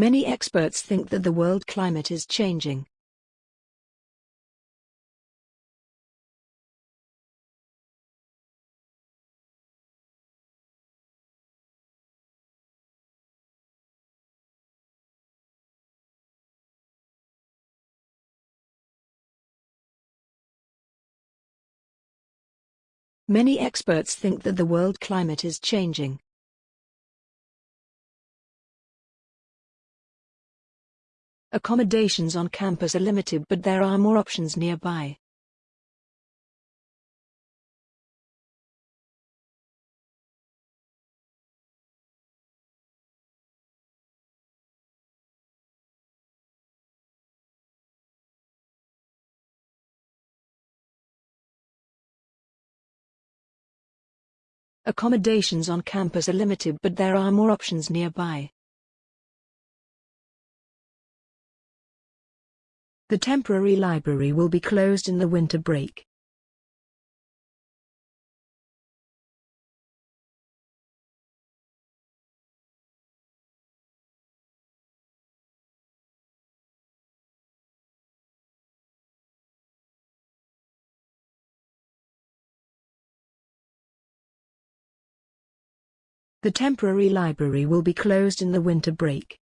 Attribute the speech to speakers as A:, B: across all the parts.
A: Many experts think that the world climate is changing. Many experts think that the world climate is changing. Accommodations on campus are limited but there are more options nearby. Accommodations on campus are limited but there are more options nearby. The temporary library will be closed in the winter break. The temporary library will be closed in the winter break.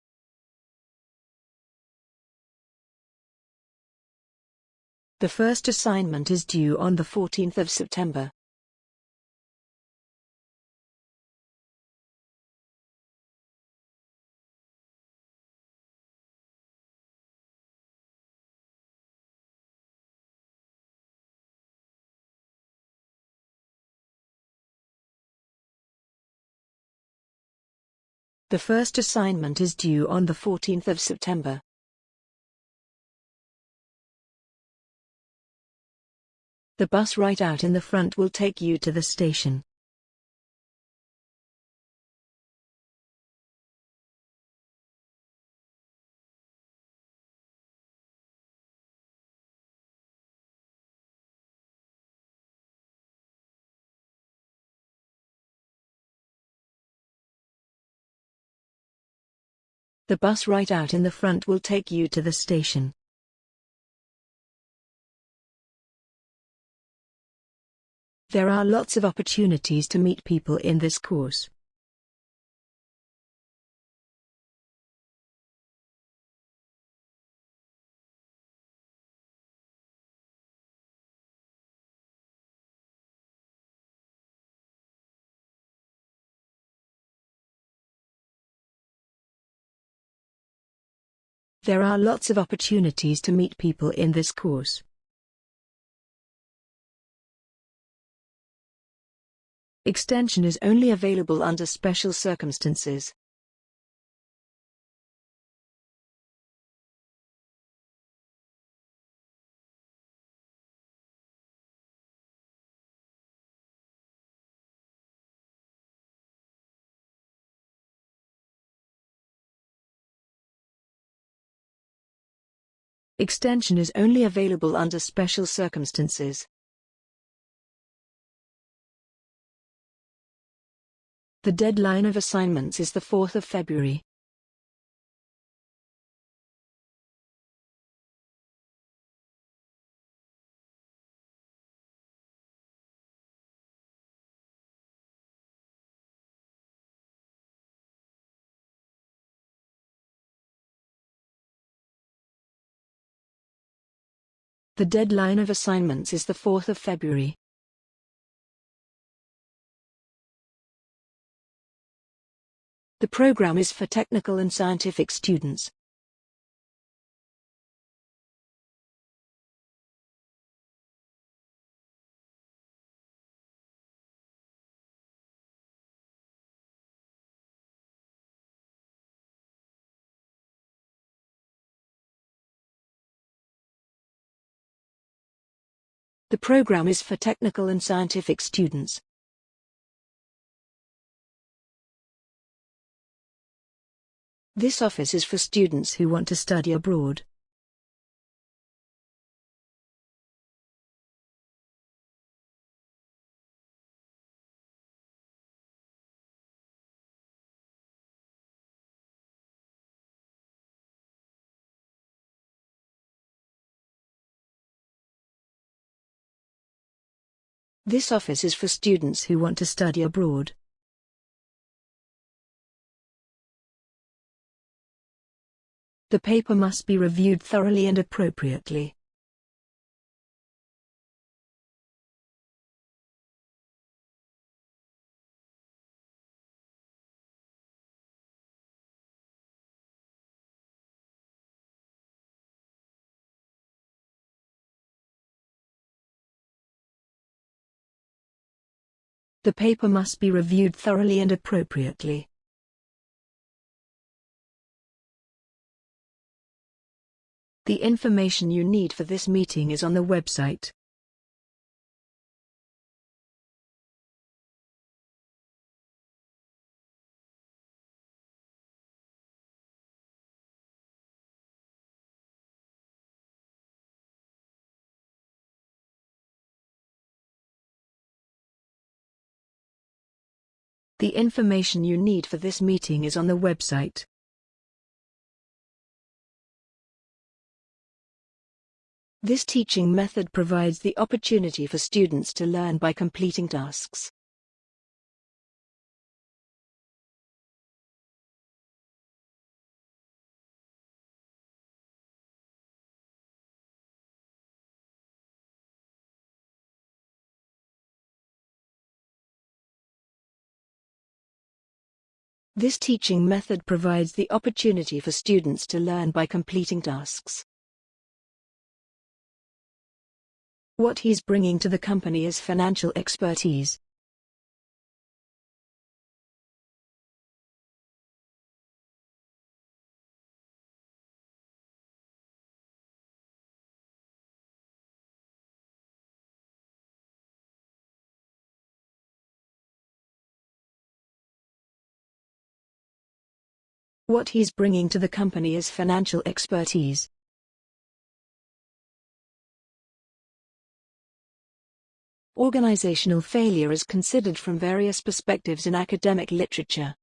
A: The first assignment is due on the 14th of September. The first assignment is due on the 14th of September. The bus right out in the front will take you to the station. The bus right out in the front will take you to the station. There are lots of opportunities to meet people in this course. There are lots of opportunities to meet people in this course. Extension is only available under special circumstances. Extension is only available under special circumstances. The deadline of assignments is the 4th of February. The deadline of assignments is the 4th of February. The program is for technical and scientific students. The program is for technical and scientific students. This office is for students who want to study abroad. This office is for students who want to study abroad. The paper must be reviewed thoroughly and appropriately. The paper must be reviewed thoroughly and appropriately. The information you need for this meeting is on the website. The information you need for this meeting is on the website. This teaching method provides the opportunity for students to learn by completing tasks. This teaching method provides the opportunity for students to learn by completing tasks. What he's bringing to the company is financial expertise. What he's bringing to the company is financial expertise. Organizational failure is considered from various perspectives in academic literature.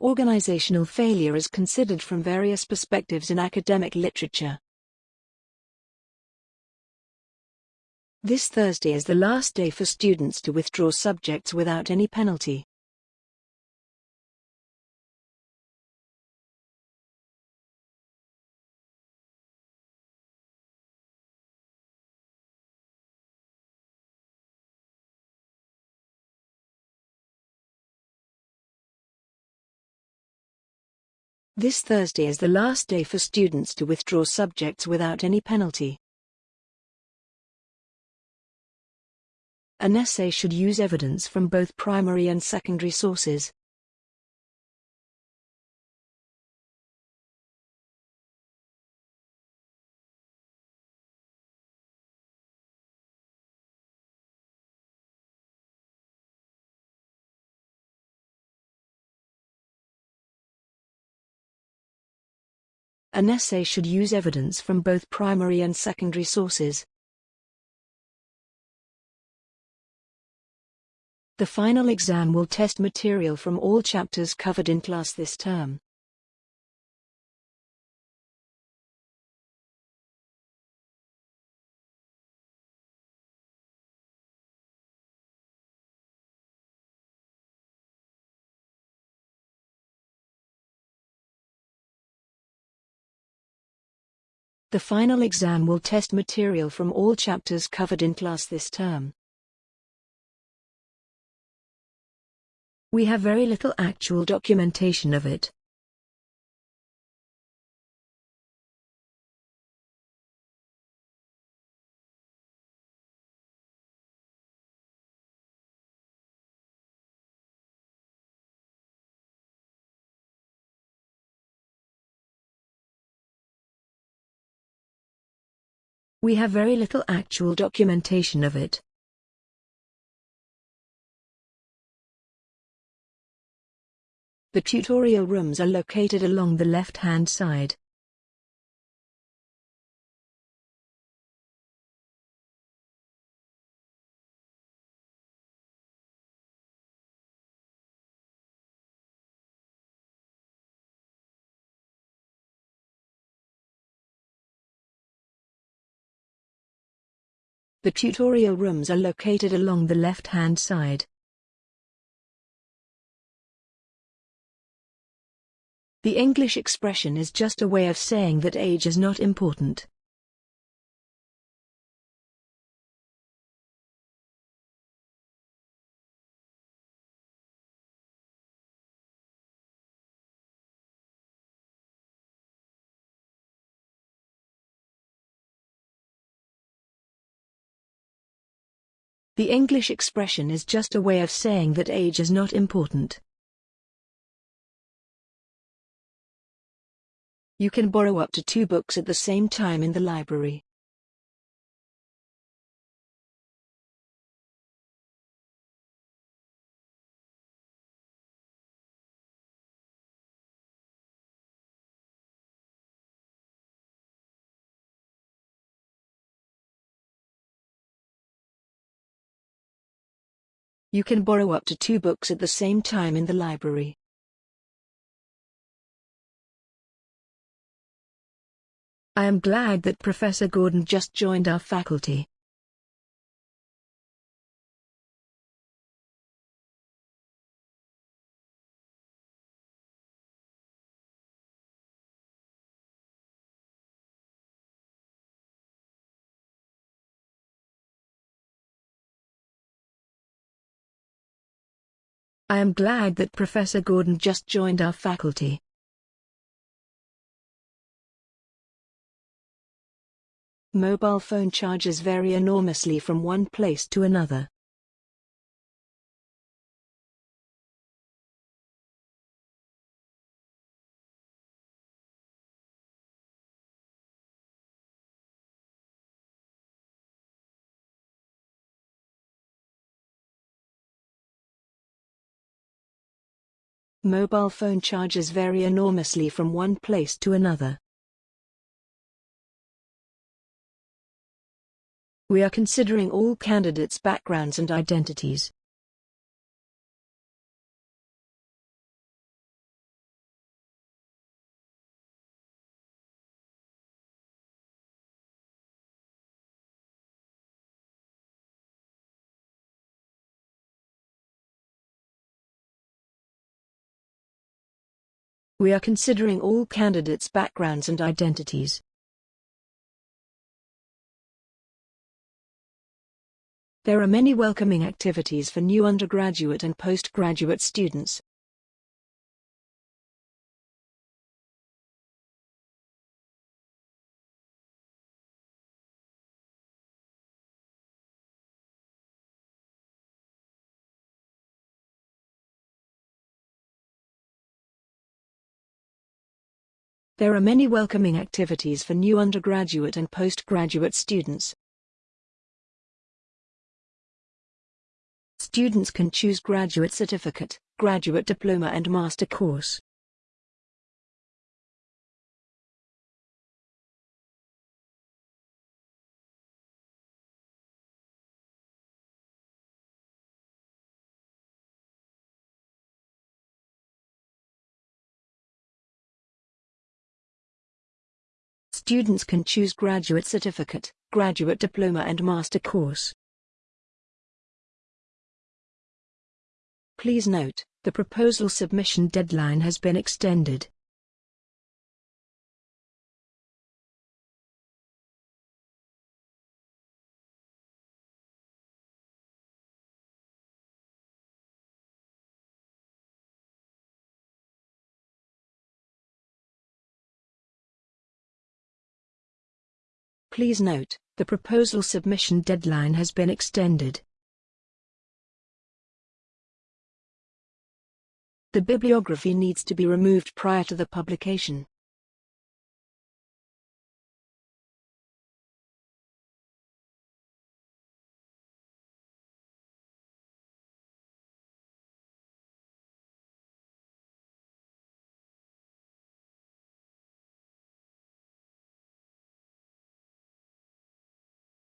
A: Organizational failure is considered from various perspectives in academic literature. This Thursday is the last day for students to withdraw subjects without any penalty. This Thursday is the last day for students to withdraw subjects without any penalty. An essay should use evidence from both primary and secondary sources. An essay should use evidence from both primary and secondary sources. The final exam will test material from all chapters covered in class this term. The final exam will test material from all chapters covered in class this term. We have very little actual documentation of it. We have very little actual documentation of it. The tutorial rooms are located along the left-hand side. The tutorial rooms are located along the left-hand side. The English expression is just a way of saying that age is not important. The English expression is just a way of saying that age is not important. You can borrow up to two books at the same time in the library. You can borrow up to two books at the same time in the library. I am glad that Professor Gordon just joined our faculty. I am glad that Professor Gordon just joined our faculty. Mobile phone charges vary enormously from one place to another. Mobile phone charges vary enormously from one place to another. We are considering all candidates' backgrounds and identities. We are considering all candidates' backgrounds and identities. There are many welcoming activities for new undergraduate and postgraduate students. There are many welcoming activities for new undergraduate and postgraduate students. Students can choose graduate certificate, graduate diploma and master course. Students can choose graduate certificate, graduate diploma and master course. Please note, the proposal submission deadline has been extended. Please note, the proposal submission deadline has been extended. The bibliography needs to be removed prior to the publication.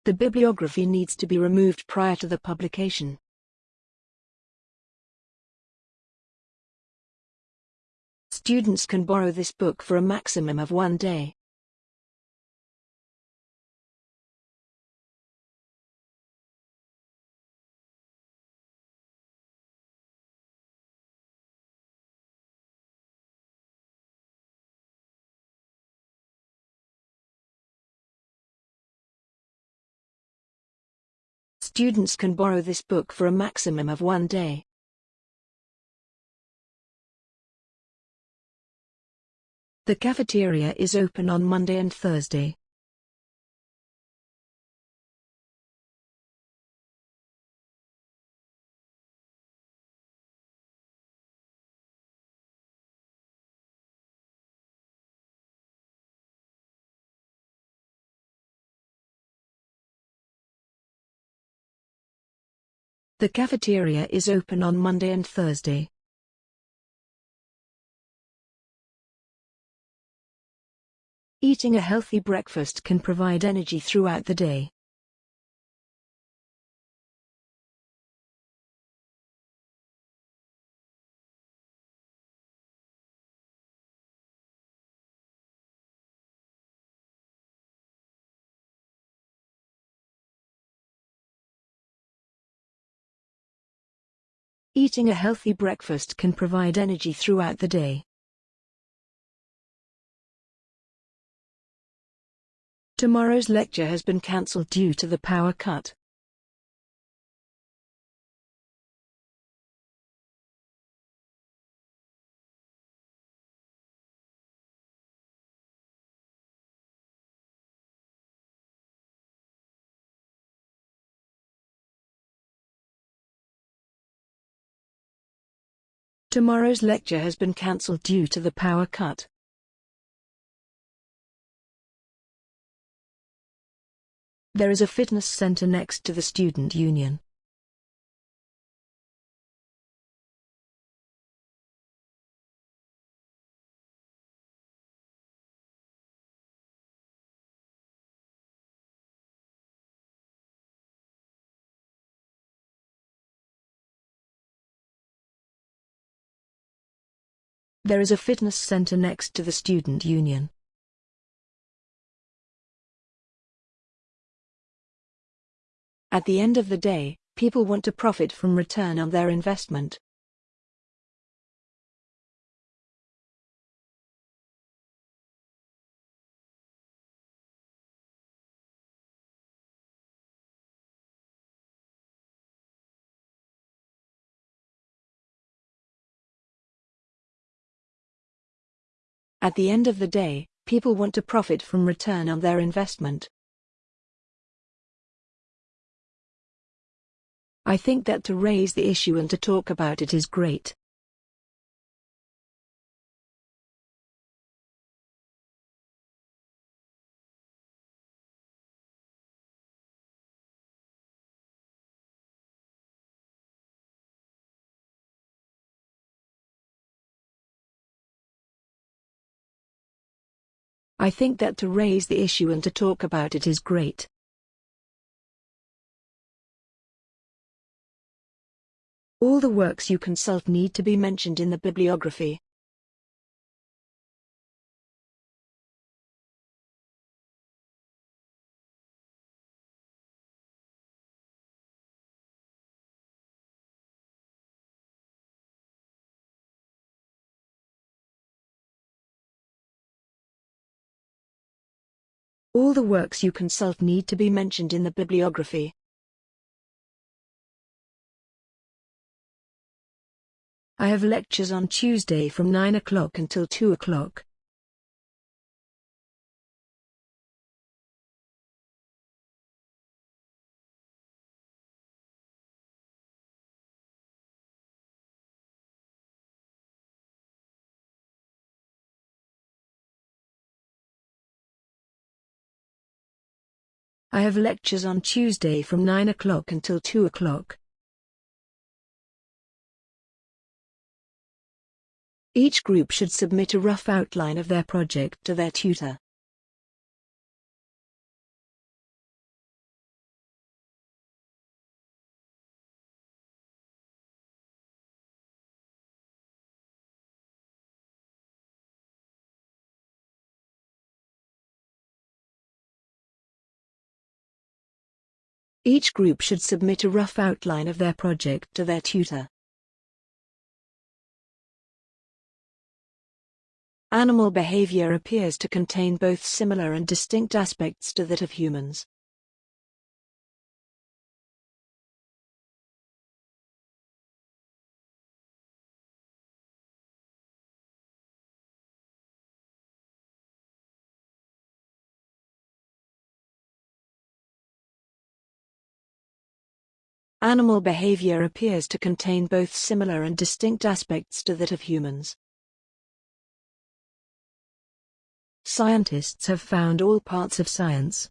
A: The bibliography needs to be removed prior to the publication. Students can borrow this book for a maximum of one day. Students can borrow this book for a maximum of one day. The cafeteria is open on Monday and Thursday. The cafeteria is open on Monday and Thursday. Eating a healthy breakfast can provide energy throughout the day. Eating a healthy breakfast can provide energy throughout the day. Tomorrow's lecture has been cancelled due to the power cut. Tomorrow's lecture has been cancelled due to the power cut. There is a fitness center next to the student union. There is a fitness center next to the student union. At the end of the day, people want to profit from return on their investment. At the end of the day, people want to profit from return on their investment. I think that to raise the issue and to talk about it is great. I think that to raise the issue and to talk about it is great. All the works you consult need to be mentioned in the bibliography. All the works you consult need to be mentioned in the bibliography. I have lectures on Tuesday from 9 o'clock until 2 o'clock. I have lectures on Tuesday from 9 o'clock until 2 o'clock. Each group should submit a rough outline of their project to their tutor. Each group should submit a rough outline of their project to their tutor. Animal behavior appears to contain both similar and distinct aspects to that of humans. Animal behavior appears to contain both similar and distinct aspects to that of humans. Scientists have found all parts of science.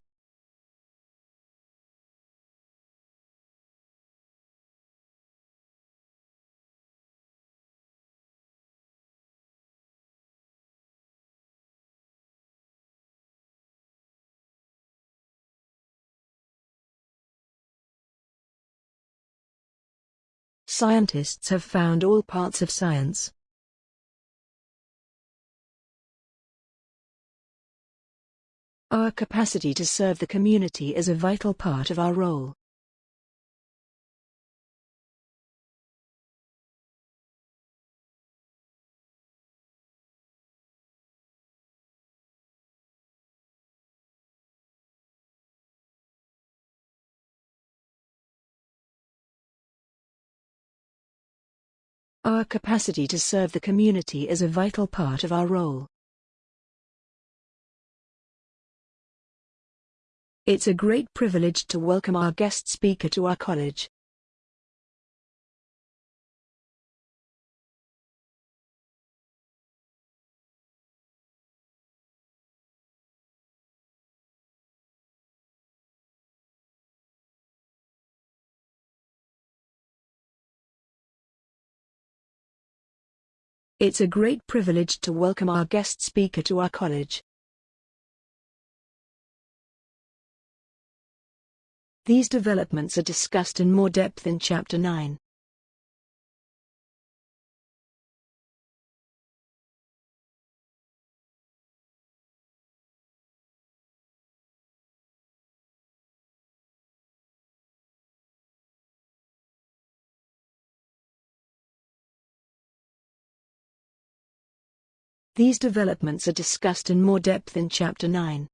A: Scientists have found all parts of science. Our capacity to serve the community is a vital part of our role. Our capacity to serve the community is a vital part of our role. It's a great privilege to welcome our guest speaker to our college. It's a great privilege to welcome our guest speaker to our college. These developments are discussed in more depth in Chapter 9. These developments are discussed in more depth in Chapter 9.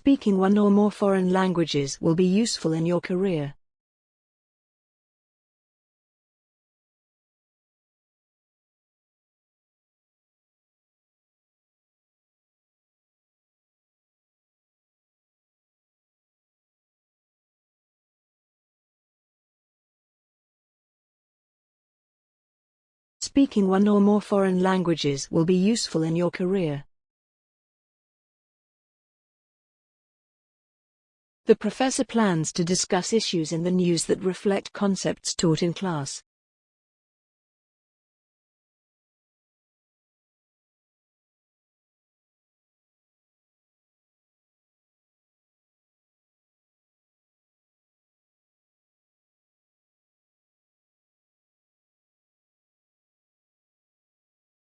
A: Speaking one or more foreign languages will be useful in your career. Speaking one or more foreign languages will be useful in your career. The professor plans to discuss issues in the news that reflect concepts taught in class.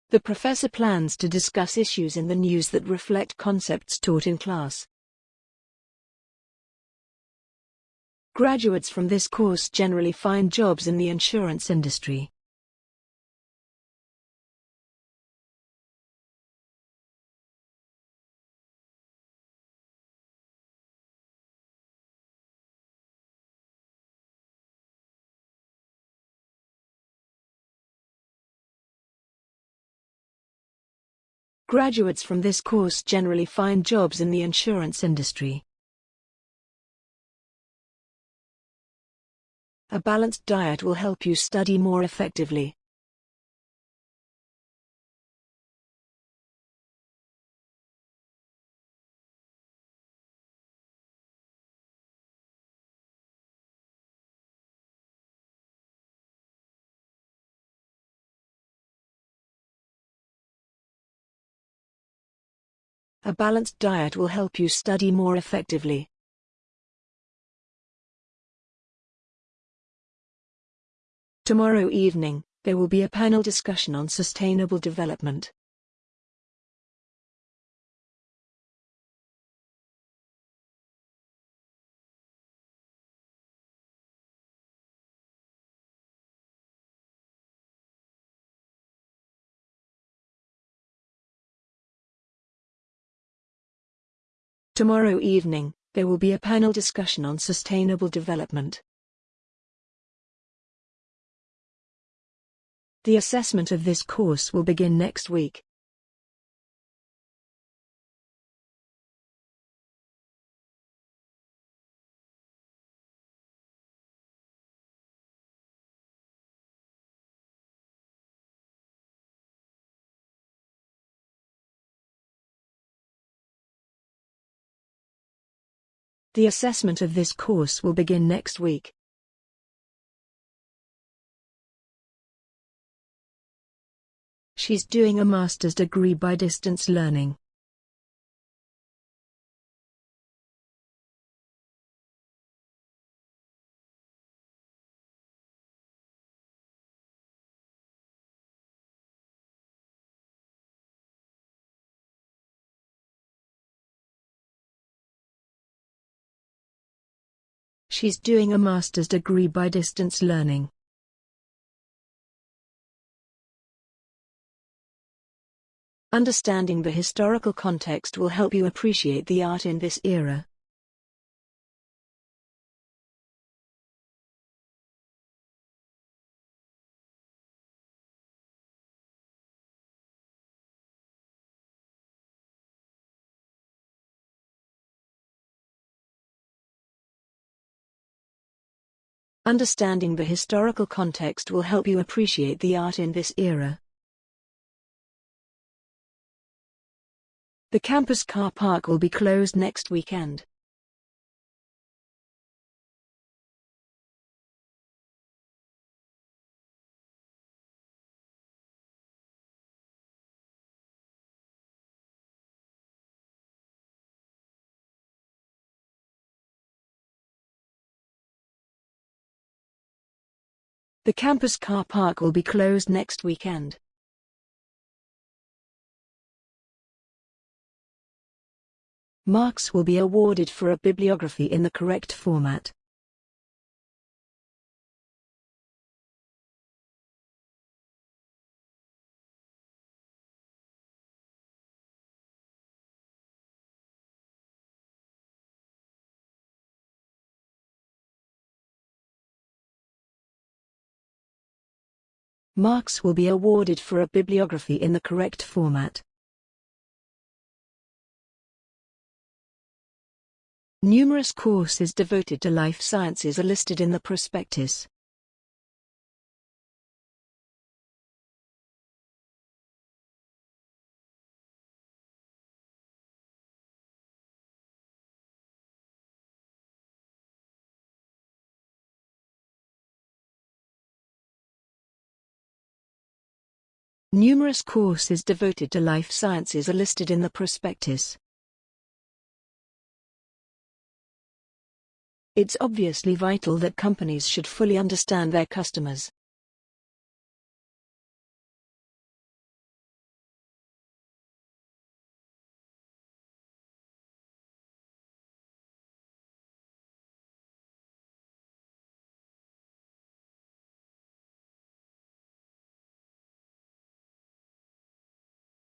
A: The professor plans to discuss issues in the news that reflect concepts taught in class. Graduates from this course generally find jobs in the insurance industry. Graduates from this course generally find jobs in the insurance industry. A balanced diet will help you study more effectively. A balanced diet will help you study more effectively. Tomorrow evening, there will be a panel discussion on sustainable development. Tomorrow evening, there will be a panel discussion on sustainable development. The assessment of this course will begin next week. The assessment of this course will begin next week. She's doing a master's degree by distance learning. She's doing a master's degree by distance learning. Understanding the historical context will help you appreciate the art in this era. Understanding the historical context will help you appreciate the art in this era. The campus car park will be closed next weekend. The campus car park will be closed next weekend. Marks will be awarded for a bibliography in the correct format. Marks will be awarded for a bibliography in the correct format. Numerous courses devoted to life sciences are listed in the prospectus. Numerous courses devoted to life sciences are listed in the prospectus. It's obviously vital that companies should fully understand their customers.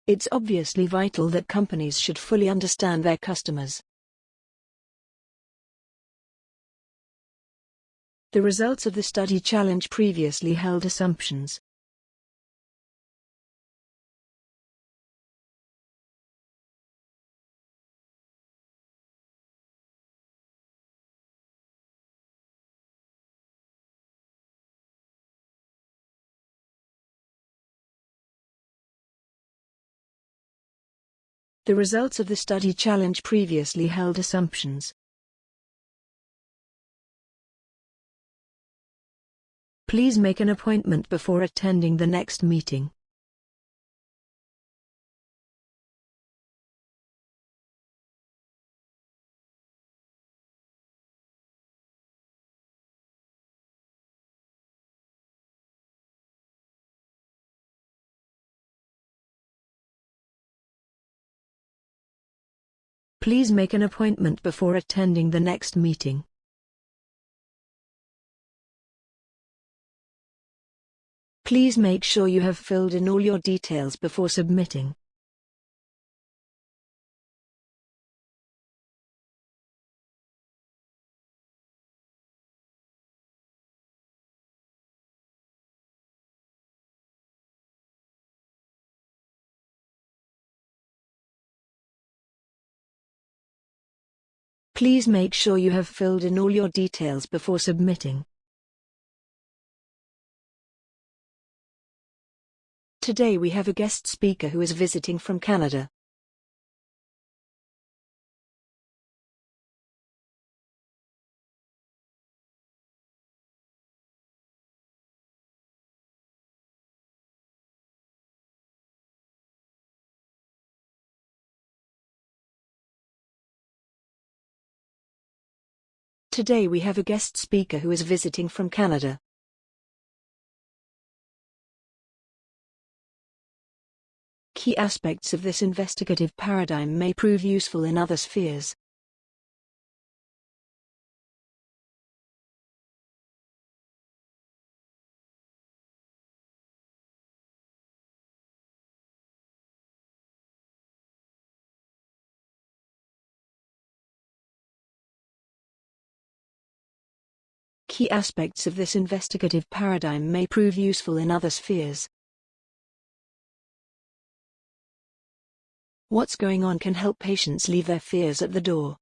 A: It's obviously vital that companies should fully understand their customers. The results of the study challenge previously held assumptions. The results of the study challenge previously held assumptions. Please make an appointment before attending the next meeting. Please make an appointment before attending the next meeting. Please make sure you have filled in all your details before submitting. Please make sure you have filled in all your details before submitting. Today we have a guest speaker who is visiting from Canada. Today we have a guest speaker who is visiting from Canada. Key aspects of this investigative paradigm may prove useful in other spheres. Key aspects of this investigative paradigm may prove useful in other spheres. What's going on can help patients leave their fears at the door.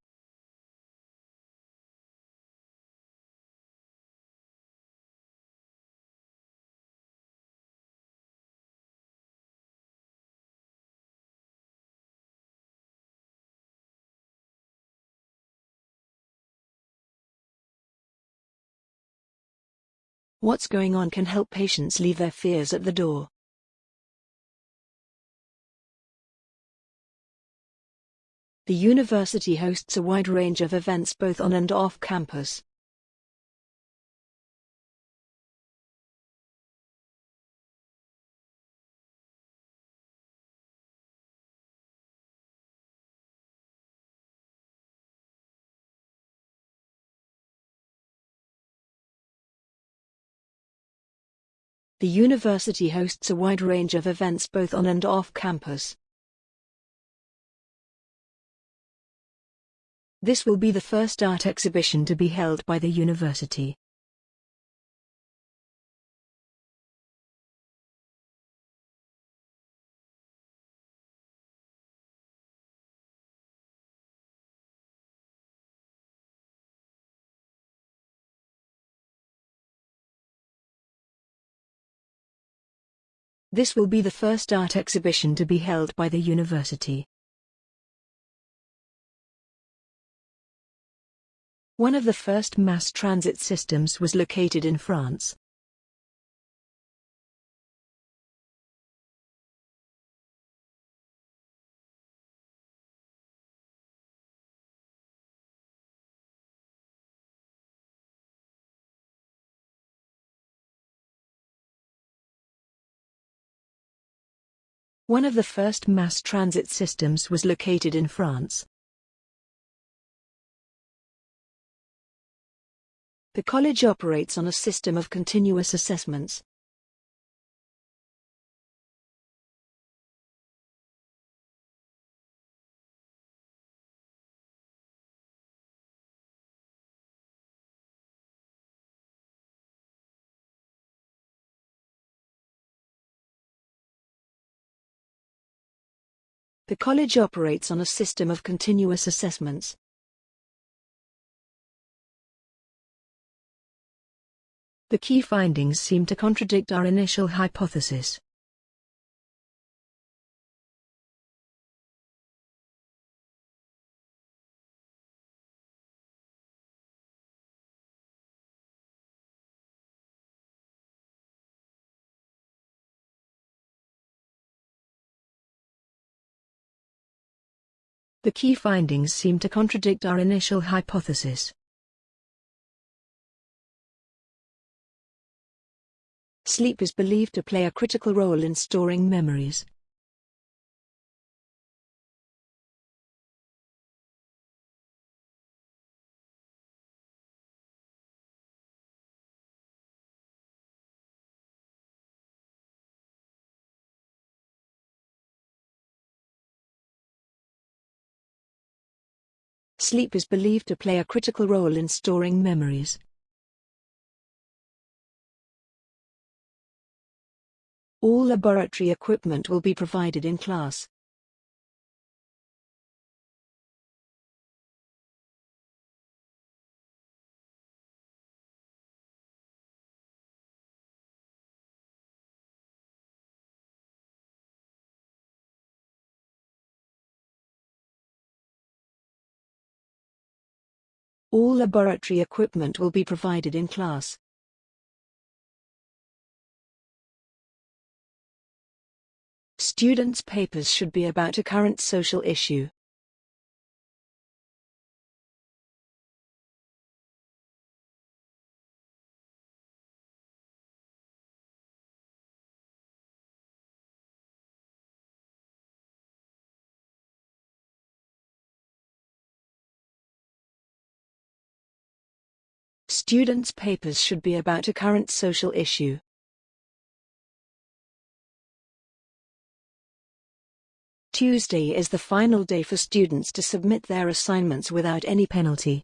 A: What's going on can help patients leave their fears at the door. The university hosts a wide range of events both on and off campus. The university hosts a wide range of events both on and off campus. This will be the first art exhibition to be held by the university. This will be the first art exhibition to be held by the university. One of the first mass transit systems was located in France. One of the first mass transit systems was located in France. The college operates on a system of continuous assessments. The college operates on a system of continuous assessments. The key findings seem to contradict our initial hypothesis. The key findings seem to contradict our initial hypothesis. Sleep is believed to play a critical role in storing memories. Sleep is believed to play a critical role in storing memories. All laboratory equipment will be provided in class. All laboratory equipment will be provided in class. Students' papers should be about a current social issue. Students' papers should be about a current social issue. Tuesday is the final day for students to submit their assignments without any penalty.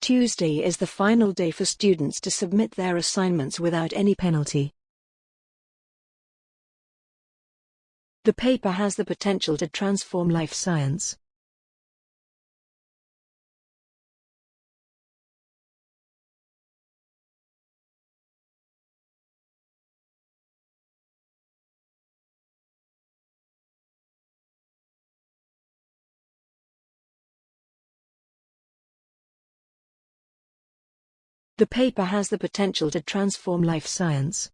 A: Tuesday is the final day for students to submit their assignments without any penalty. The paper has the potential to transform life science. The paper has the potential to transform life science.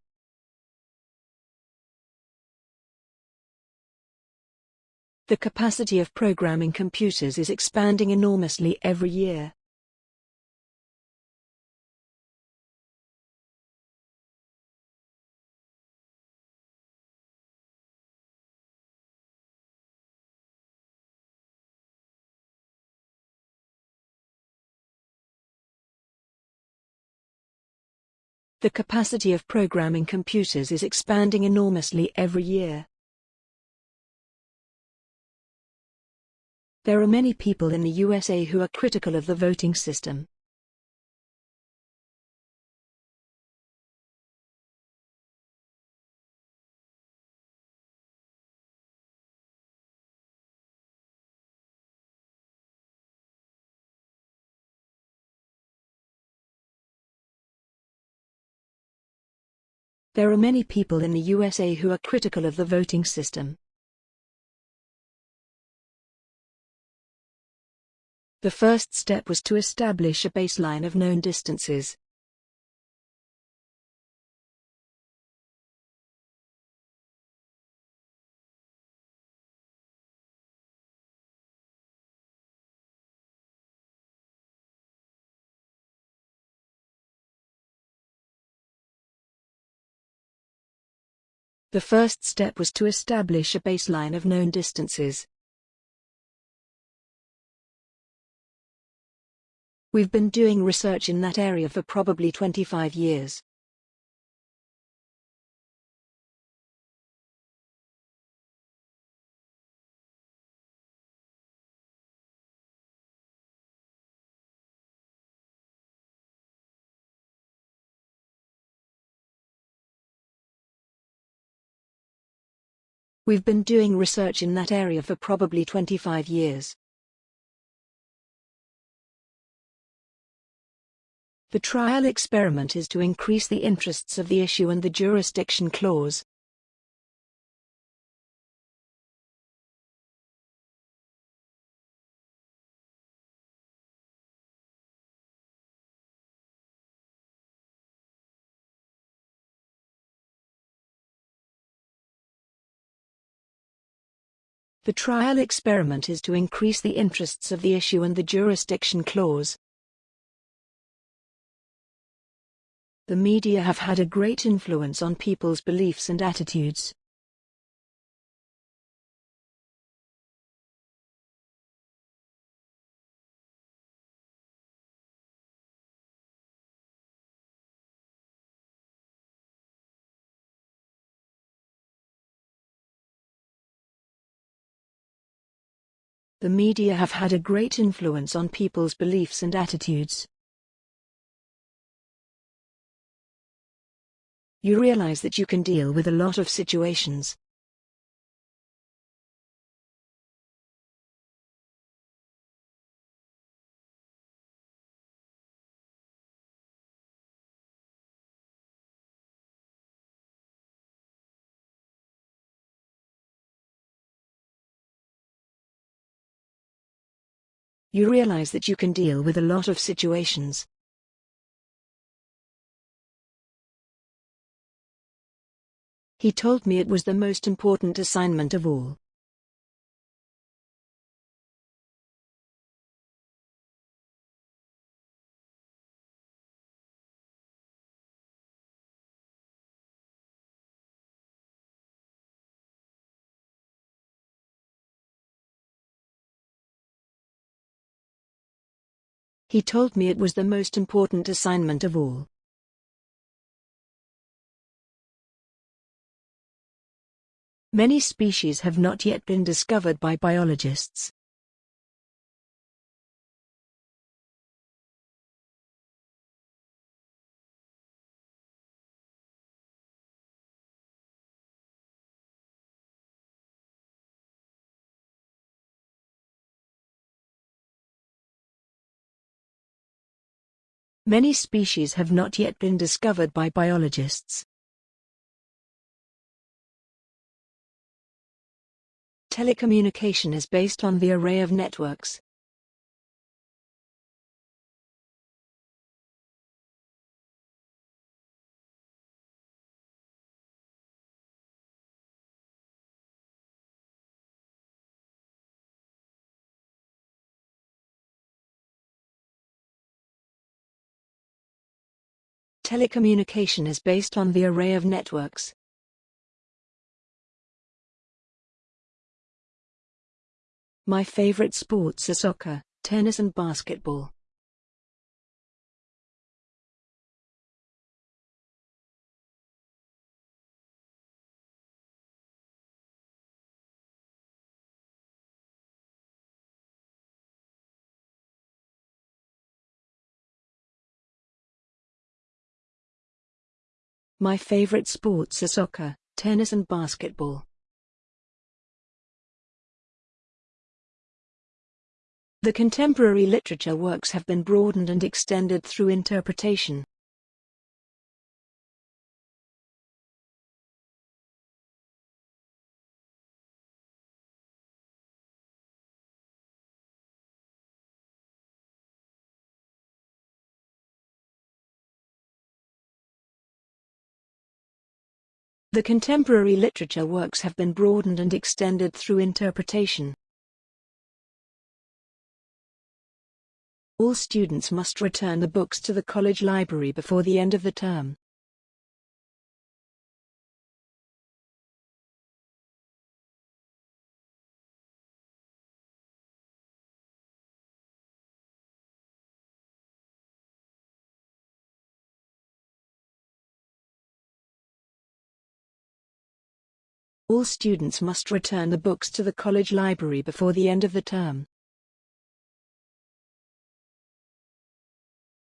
A: The capacity of programming computers is expanding enormously every year. The capacity of programming computers is expanding enormously every year. There are many people in the USA who are critical of the voting system. There are many people in the USA who are critical of the voting system. The first step was to establish a baseline of known distances. The first step was to establish a baseline of known distances. We've been doing research in that area for probably 25 years. We've been doing research in that area for probably 25 years. The trial experiment is to increase the interests of the issue and the jurisdiction clause. The trial experiment is to increase the interests of the issue and the jurisdiction clause. The media have had a great influence on people's beliefs and attitudes. The media have had a great influence on people's beliefs and attitudes. You realize that you can deal with a lot of situations. You realize that you can deal with a lot of situations. He told me it was the most important assignment of all. He told me it was the most important assignment of all. Many species have not yet been discovered by biologists. Many species have not yet been discovered by biologists. Telecommunication is based on the array of networks. Telecommunication is based on the array of networks. My favorite sports are soccer, tennis and basketball. My favorite sports are soccer, tennis and basketball. The contemporary literature works have been broadened and extended through interpretation. The contemporary literature works have been broadened and extended through interpretation. All students must return the books to the college library before the end of the term. All students must return the books to the college library before the end of the term.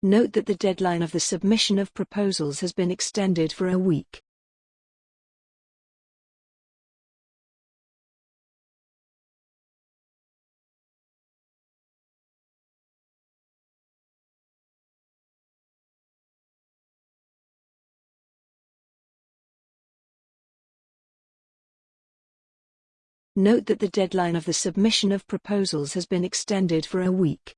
A: Note that the deadline of the submission of proposals has been extended for a week. Note that the deadline of the submission of proposals has been extended for a week.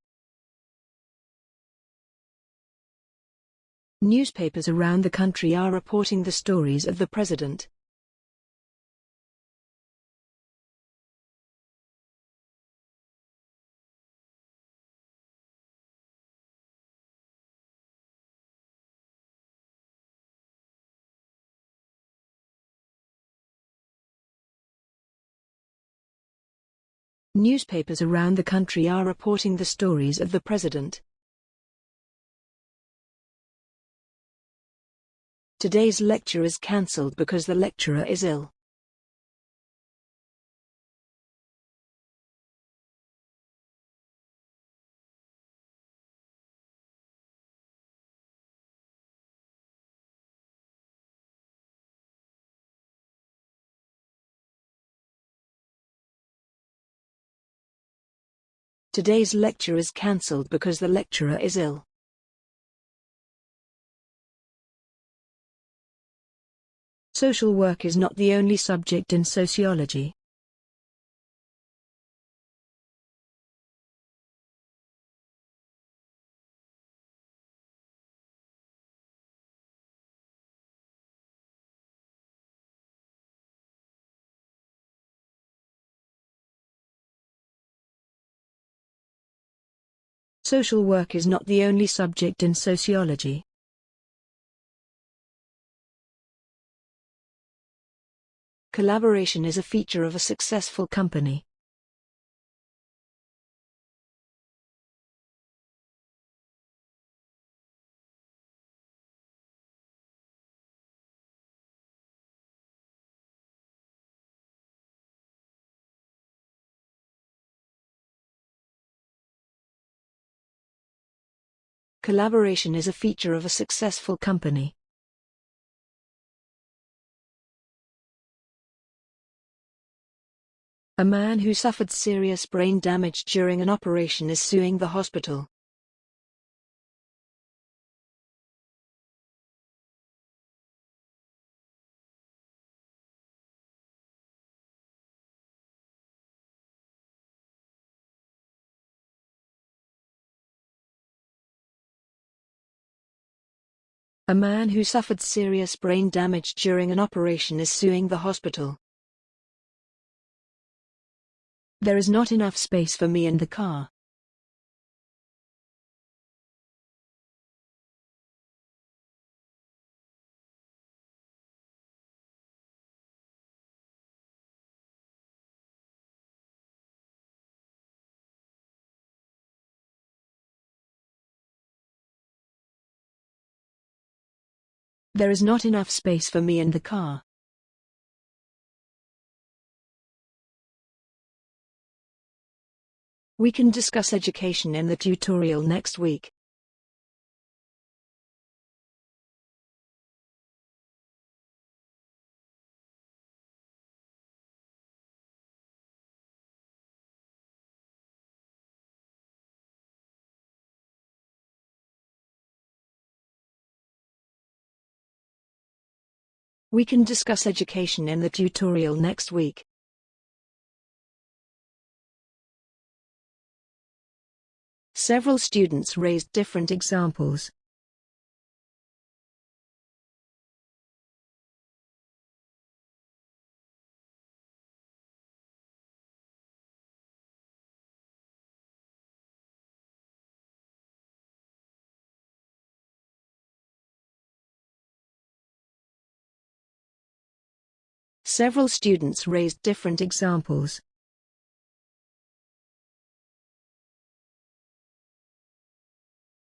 A: Newspapers around the country are reporting the stories of the president. Newspapers around the country are reporting the stories of the president. Today's lecture is cancelled because the lecturer is ill. Today's lecture is cancelled because the lecturer is ill. Social work is not the only subject in sociology. Social work is not the only subject in sociology. collaboration is a feature of a successful company. Collaboration is a feature of a successful company. A man who suffered serious brain damage during an operation is suing the hospital. A man who suffered serious brain damage during an operation is suing the hospital. There is not enough space for me in the car. There is not enough space for me in the car. We can discuss education in the tutorial next week. We can discuss education in the tutorial next week. Several students raised different examples. Several students raised different examples.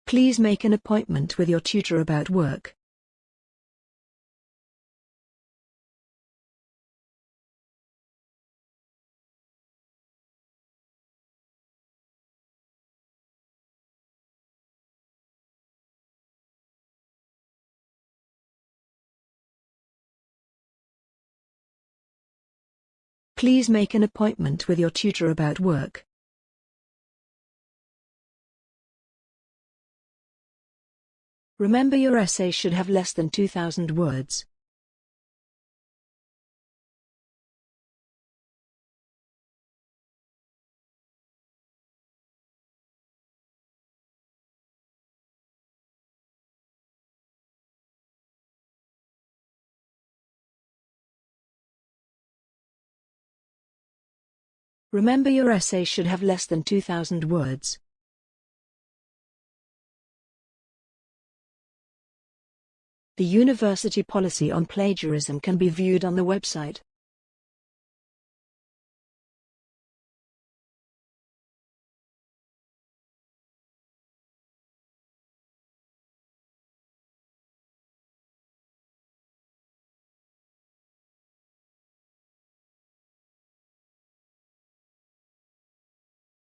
A: Please make an appointment with your tutor about work. Please make an appointment with your tutor about work. Remember your essay should have less than 2,000 words. Remember your essay should have less than 2,000 words. The university policy on plagiarism can be viewed on the website.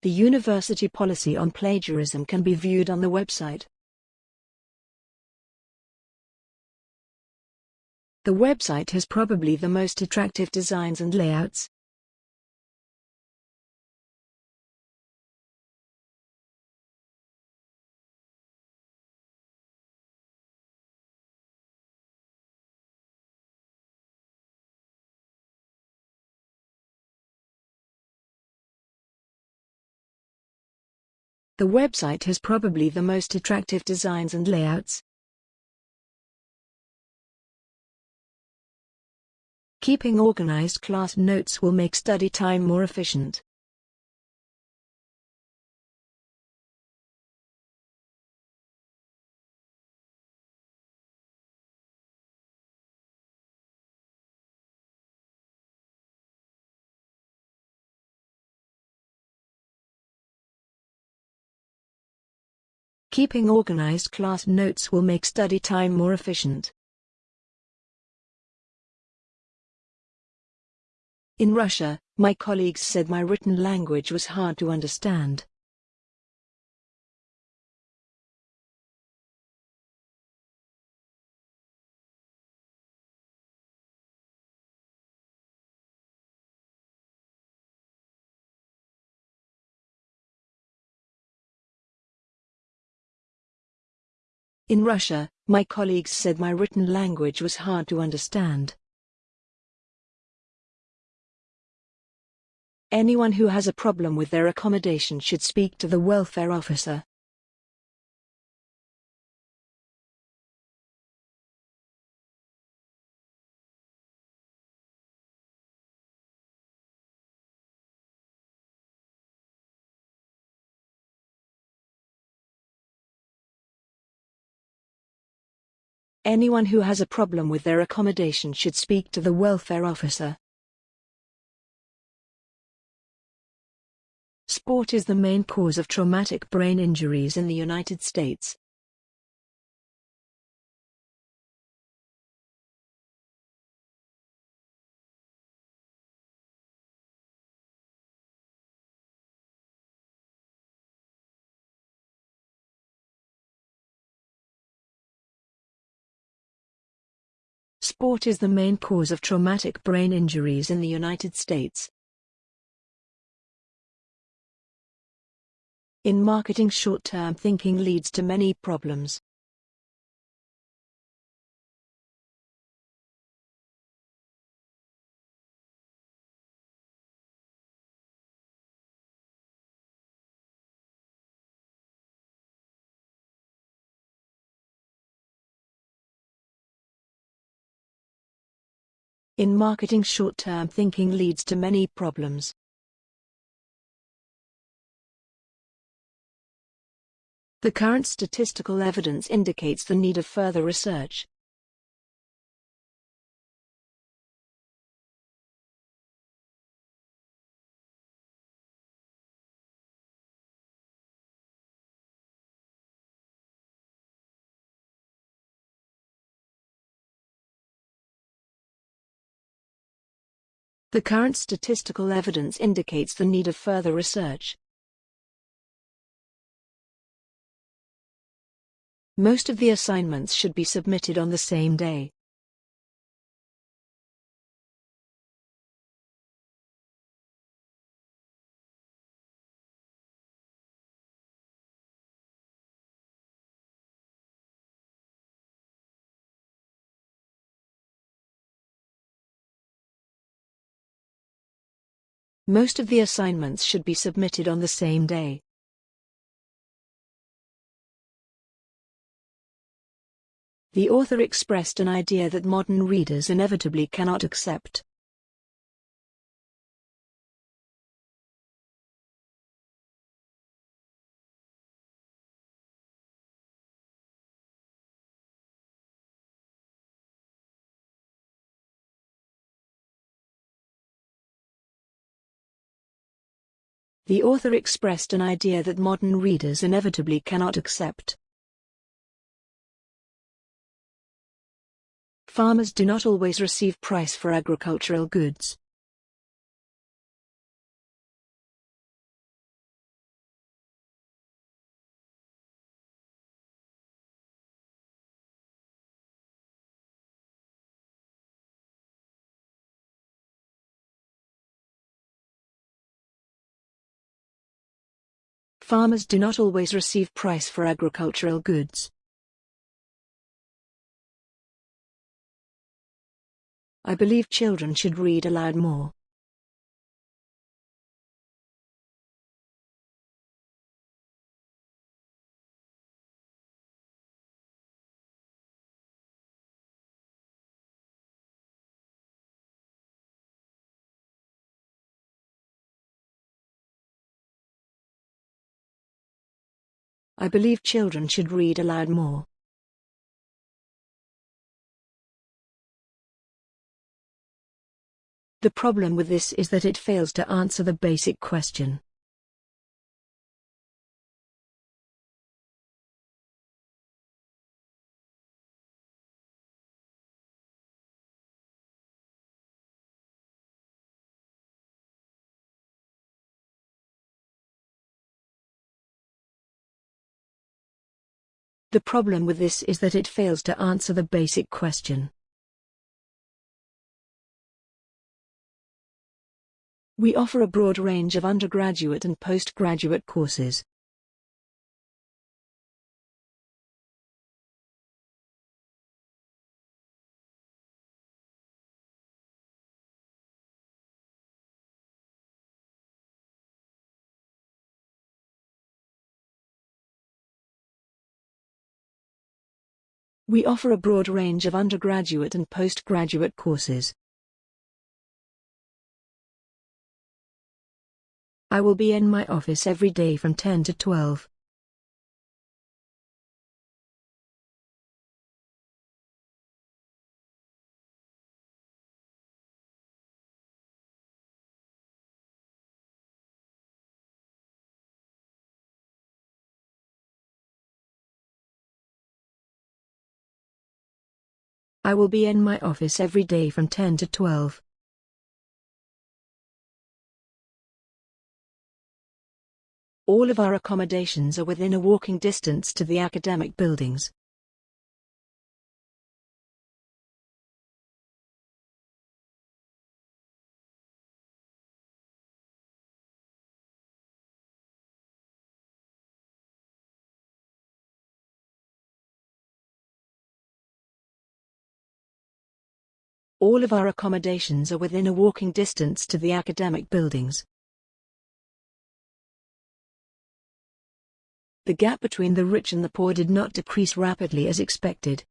A: The university policy on plagiarism can be viewed on the website. The website has probably the most attractive designs and layouts. The website has probably the most attractive designs and layouts. Keeping organized class notes will make study time more efficient. Keeping organized class notes will make study time more efficient. In Russia, my colleagues said my written language was hard to understand. In Russia, my colleagues said my written language was hard to understand. Anyone who has a problem with their accommodation should speak to the welfare officer. Anyone who has a problem with their accommodation should speak to the welfare officer. Sport is the main cause of traumatic brain injuries in the United States. Sport is the main cause of traumatic brain injuries in the United States. In marketing short-term thinking leads to many problems. In marketing short-term thinking leads to many problems. The current statistical evidence indicates the need of further research. The current statistical evidence indicates the need of further research. Most of the assignments should be submitted on the same day. Most of the assignments should be submitted on the same day. The author expressed an idea that modern readers inevitably cannot accept. The author expressed an idea that modern readers inevitably cannot accept. Farmers do not always receive price for agricultural goods. Farmers do not always receive price for agricultural goods. I believe children should read aloud more. I believe children should read aloud more. The problem with this is that it fails to answer the basic question. The problem with this is that it fails to answer the basic question. We offer a broad range of undergraduate and postgraduate courses. We offer a broad range of undergraduate and postgraduate courses. I will be in my office every day from 10 to 12. I will be in my office every day from 10 to 12. All of our accommodations are within a walking distance to the academic buildings. All of our accommodations are within a walking distance to the academic buildings. The gap between the rich and the poor did not decrease rapidly as expected.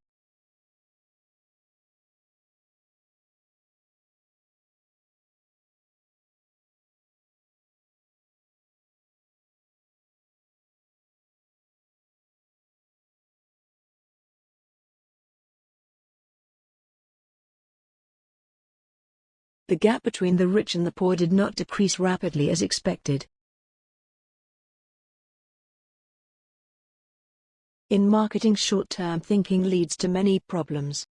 A: The gap between the rich and the poor did not decrease rapidly as expected. In marketing short-term thinking leads to many problems.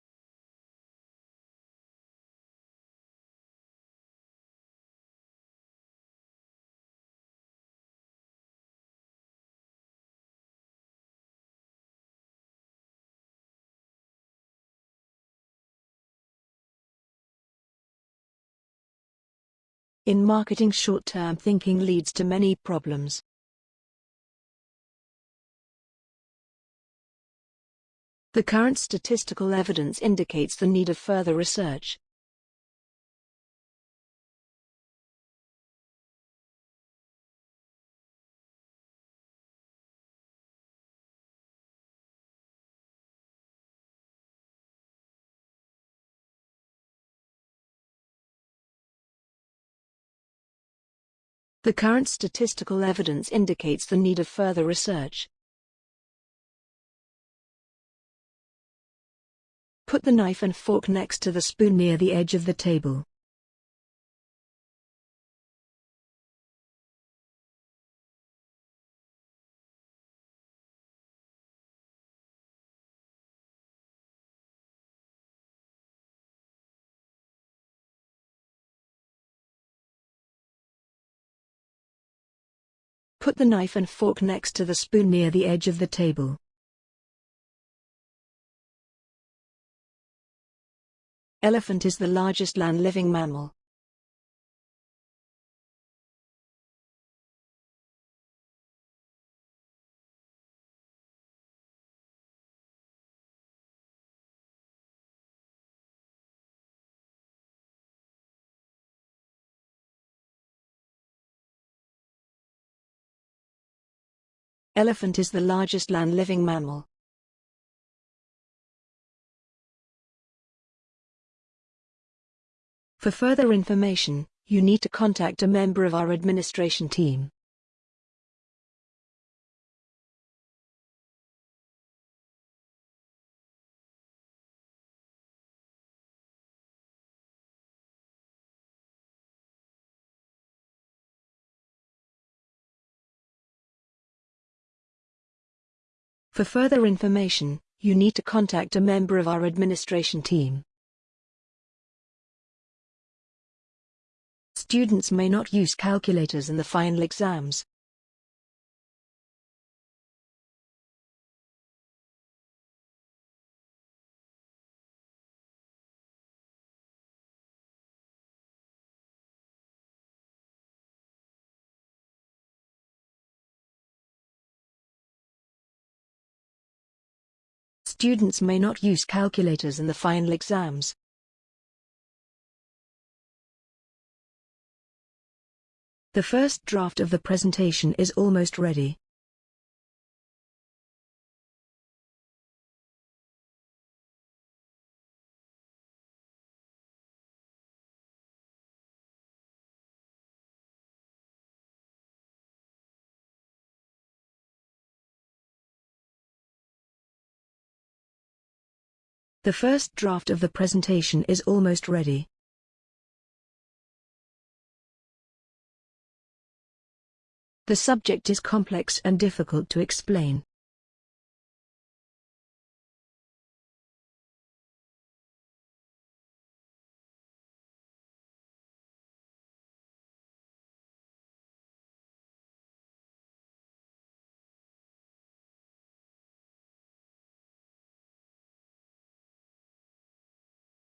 A: In marketing short-term thinking leads to many problems. The current statistical evidence indicates the need of further research. The current statistical evidence indicates the need of further research. Put the knife and fork next to the spoon near the edge of the table. Put the knife and fork next to the spoon near the edge of the table. Elephant is the largest land-living mammal. Elephant is the largest land-living mammal. For further information, you need to contact a member of our administration team. For further information, you need to contact a member of our administration team. Students may not use calculators in the final exams. Students may not use calculators in the final exams. The first draft of the presentation is almost ready. The first draft of the presentation is almost ready. The subject is complex and difficult to explain.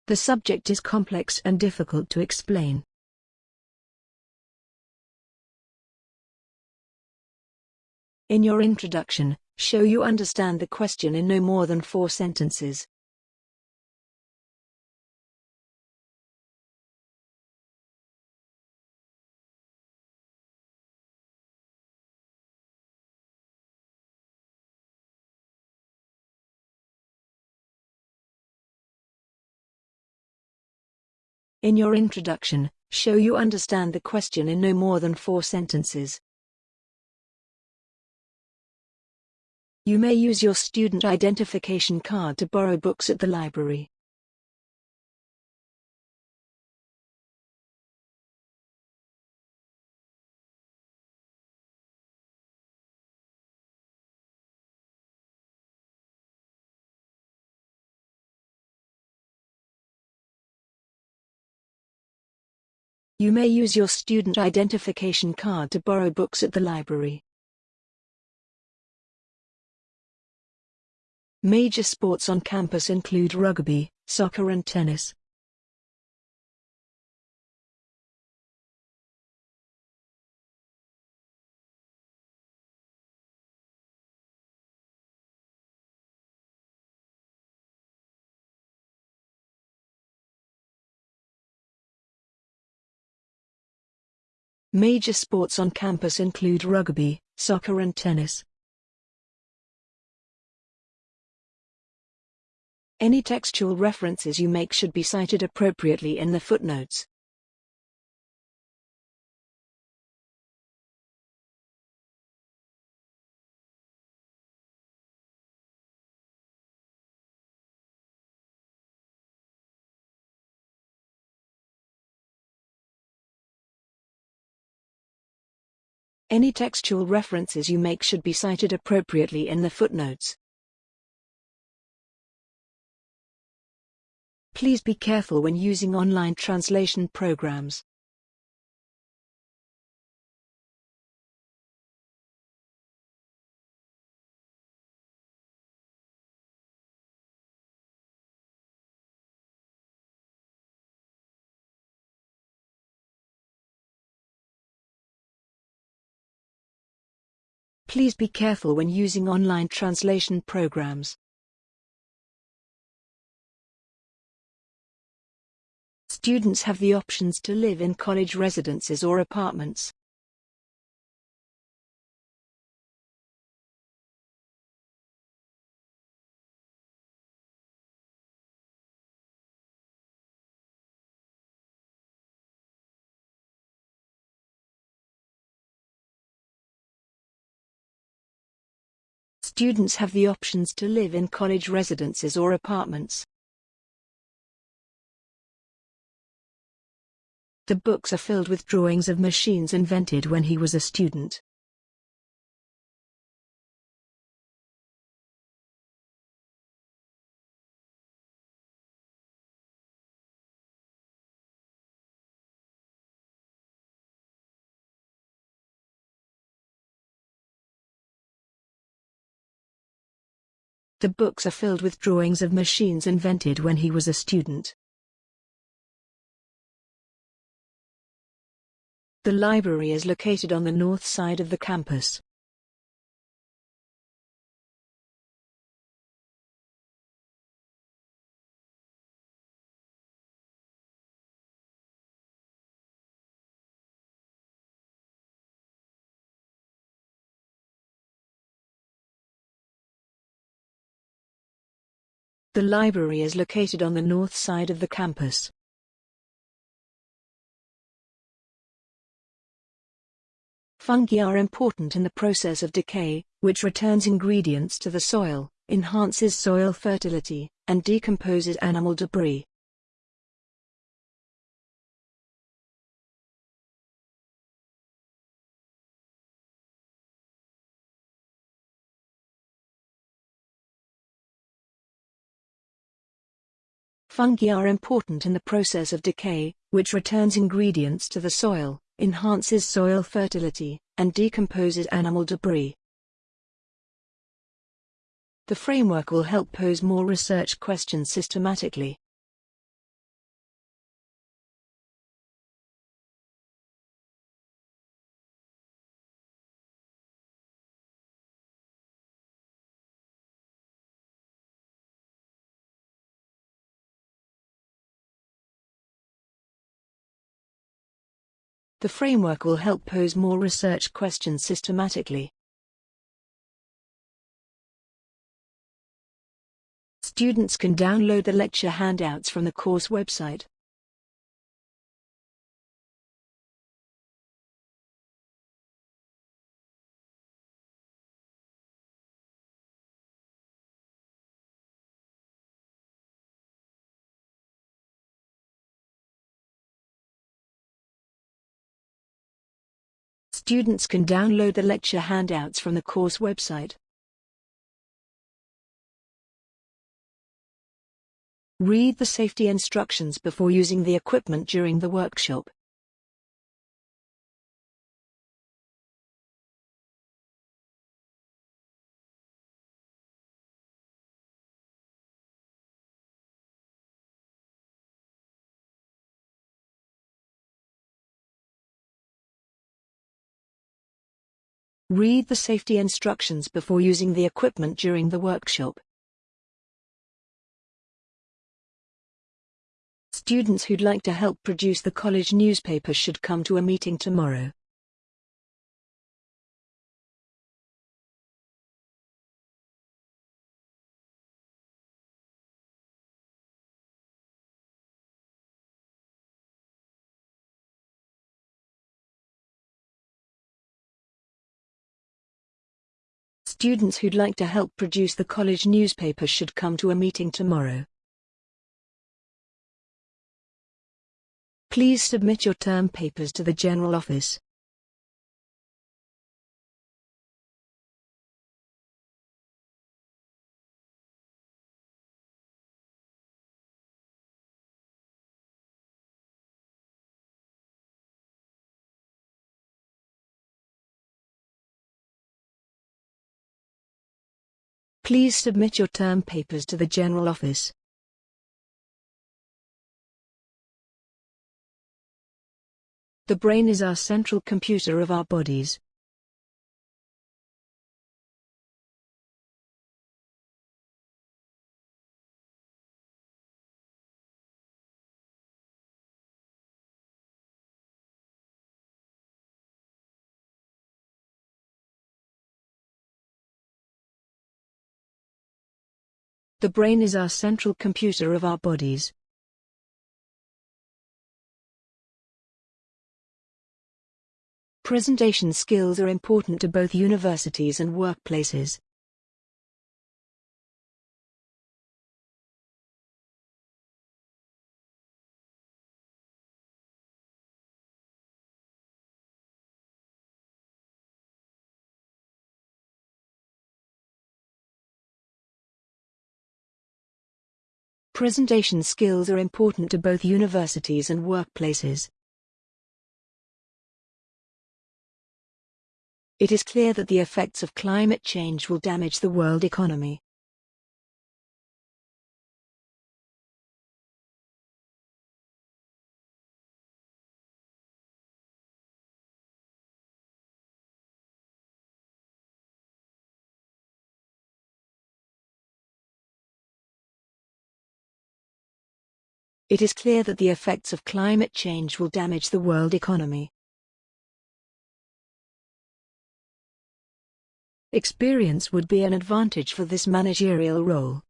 A: The subject is complex and difficult to explain. In your introduction, show you understand the question in no more than four sentences. In your introduction, show you understand the question in no more than four sentences. You may use your student identification card to borrow books at the library. You may use your student identification card to borrow books at the library. Major sports on campus include rugby, soccer and tennis. Major sports on campus include rugby, soccer and tennis. Any textual references you make should be cited appropriately in the footnotes. Any textual references you make should be cited appropriately in the footnotes. Please be careful when using online translation programs. Please be careful when using online translation programs. Students have the options to live in college residences or apartments. Students have the options to live in college residences or apartments. The books are filled with drawings of machines invented when he was a student. The books are filled with drawings of machines invented when he was a student. The library is located on the north side of the campus. The library is located on the north side of the campus. Fungi are important in the process of decay, which returns ingredients to the soil, enhances soil fertility, and decomposes animal debris. Fungi are important in the process of decay, which returns ingredients to the soil, enhances soil fertility, and decomposes animal debris. The framework will help pose more research questions systematically. The framework will help pose more research questions systematically. Students can download the lecture handouts from the course website. Students can download the lecture handouts from the course website. Read the safety instructions before using the equipment during the workshop. Read the safety instructions before using the equipment during the workshop. Students who'd like to help produce the college newspaper should come to a meeting tomorrow. Students who'd like to help produce the college newspaper should come to a meeting tomorrow. Please submit your term papers to the General Office. Please submit your term papers to the General Office. The brain is our central computer of our bodies. The brain is our central computer of our bodies. Presentation skills are important to both universities and workplaces. Presentation skills are important to both universities and workplaces. It is clear that the effects of climate change will damage the world economy. It is clear that the effects of climate change will damage the world economy. Experience would be an advantage for this managerial role.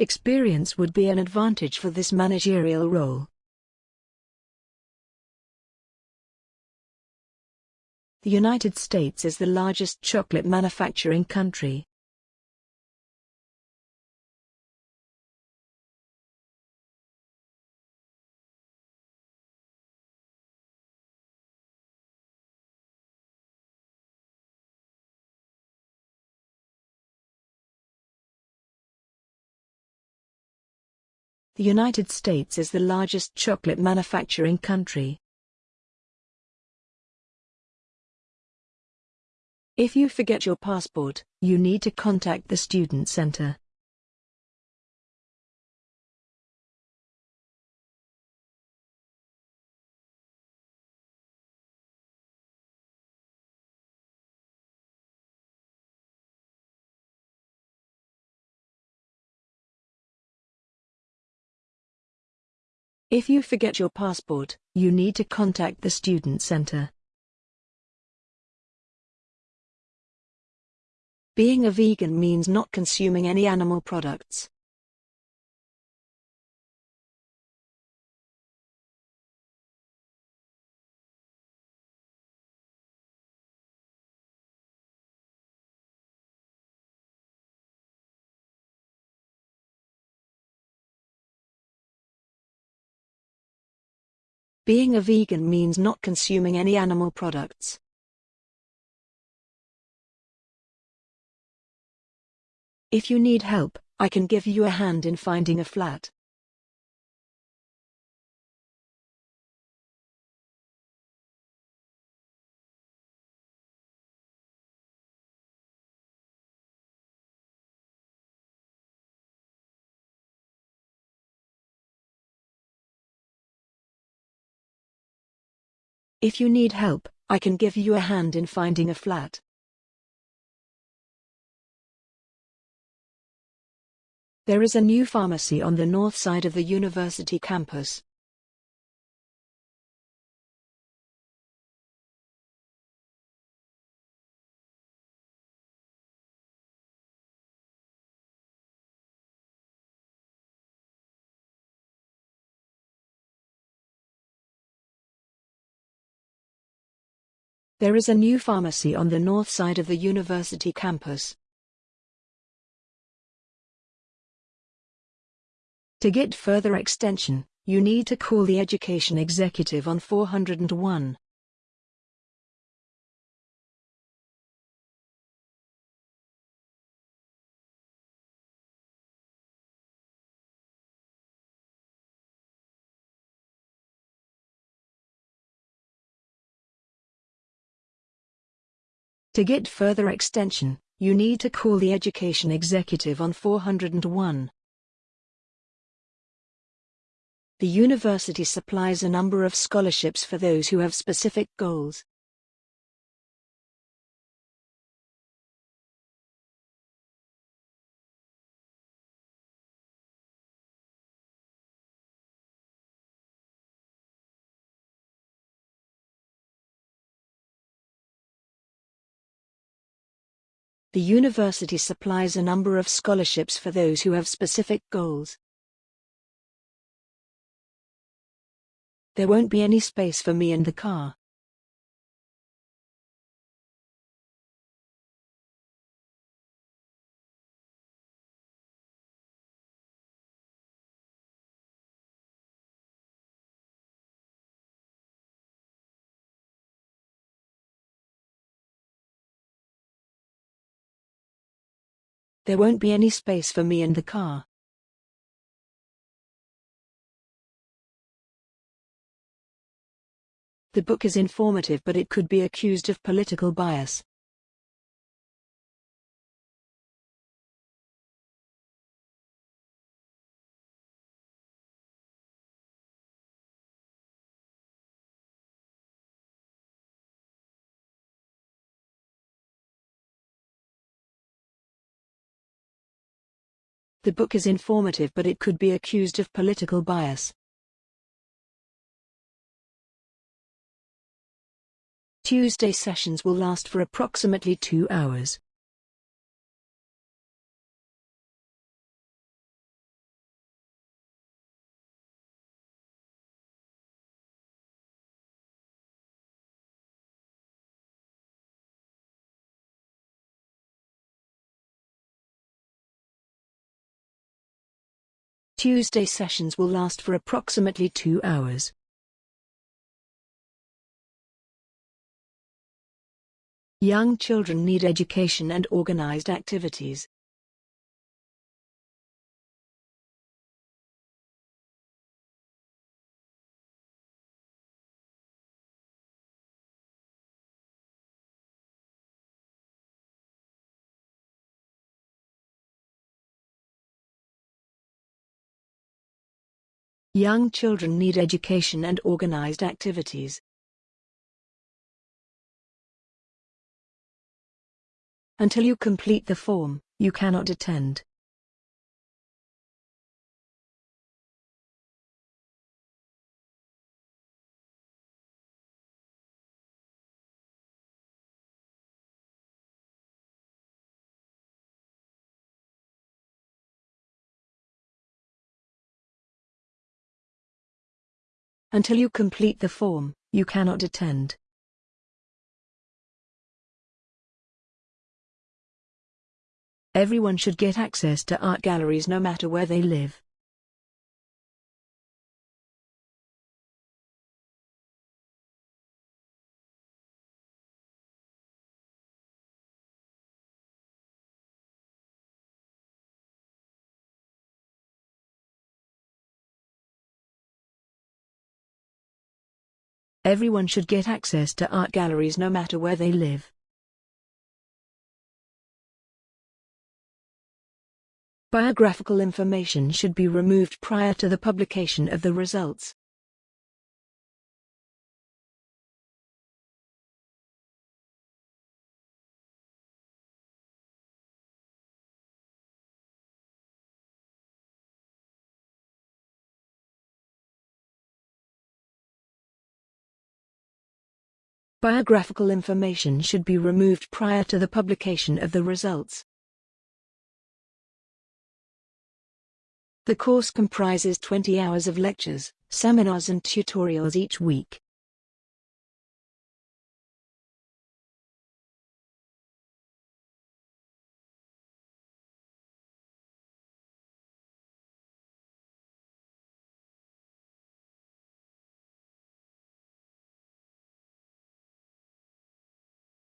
A: Experience would be an advantage for this managerial role. The United States is the largest chocolate manufacturing country. The United States is the largest chocolate manufacturing country. If you forget your passport, you need to contact the Student Center. If you forget your passport, you need to contact the Student Center. Being a vegan means not consuming any animal products. Being a vegan means not consuming any animal products. If you need help, I can give you a hand in finding a flat. If you need help, I can give you a hand in finding a flat. There is a new pharmacy on the north side of the university campus. There is a new pharmacy on the north side of the university campus. To get further extension, you need to call the education executive on 401. To get further extension, you need to call the education executive on 401. The university supplies a number of scholarships for those who have specific goals. The university supplies a number of scholarships for those who have specific goals. There won't be any space for me in the car. There won't be any space for me in the car. The book is informative but it could be accused of political bias. The book is informative but it could be accused of political bias. Tuesday sessions will last for approximately two hours. Tuesday sessions will last for approximately two hours. Young children need education and organized activities. Young children need education and organized activities. Until you complete the form, you cannot attend. Until you complete the form, you cannot attend. Everyone should get access to art galleries no matter where they live. Everyone should get access to art galleries no matter where they live. Biographical information should be removed prior to the publication of the results. Biographical information should be removed prior to the publication of the results. The course comprises 20 hours of lectures, seminars and tutorials each week.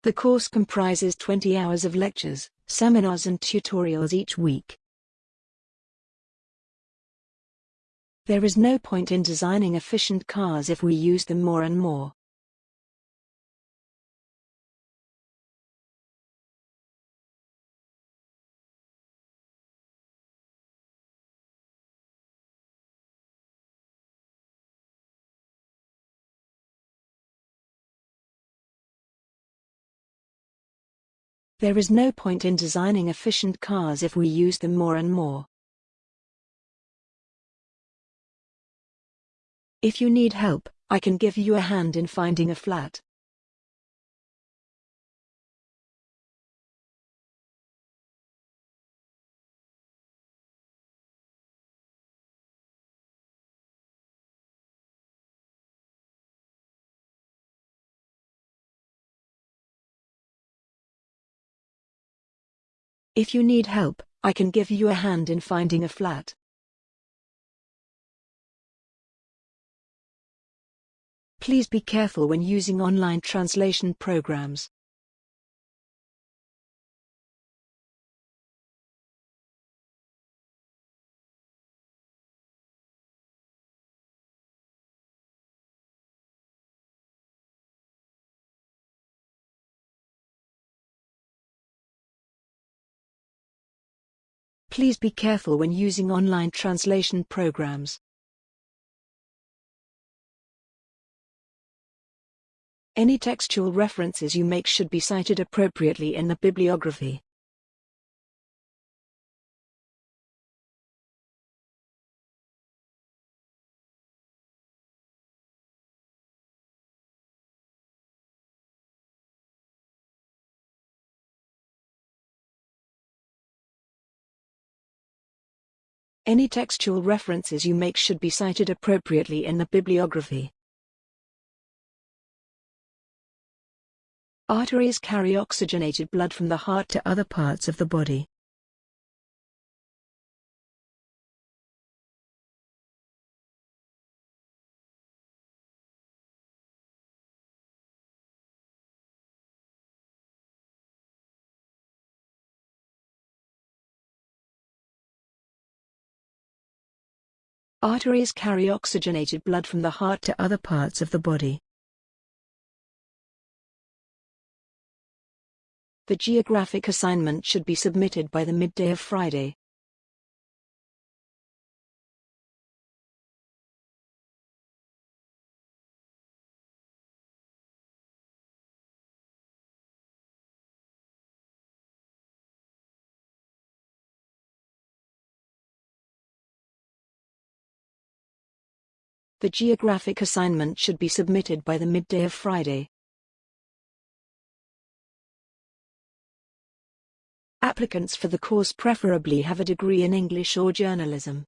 A: The course comprises 20 hours of lectures, seminars and tutorials each week. There is no point in designing efficient cars if we use them more and more. There is no point in designing efficient cars if we use them more and more. If you need help, I can give you a hand in finding a flat. If you need help, I can give you a hand in finding a flat. Please be careful when using online translation programs. Please be careful when using online translation programs. Any textual references you make should be cited appropriately in the bibliography. Any textual references you make should be cited appropriately in the bibliography. Arteries carry oxygenated blood from the heart to other parts of the body. Arteries carry oxygenated blood from the heart to other parts of the body. The geographic assignment should be submitted by the midday of Friday. The geographic assignment should be submitted by the midday of Friday. Applicants for the course preferably have a degree in English or journalism.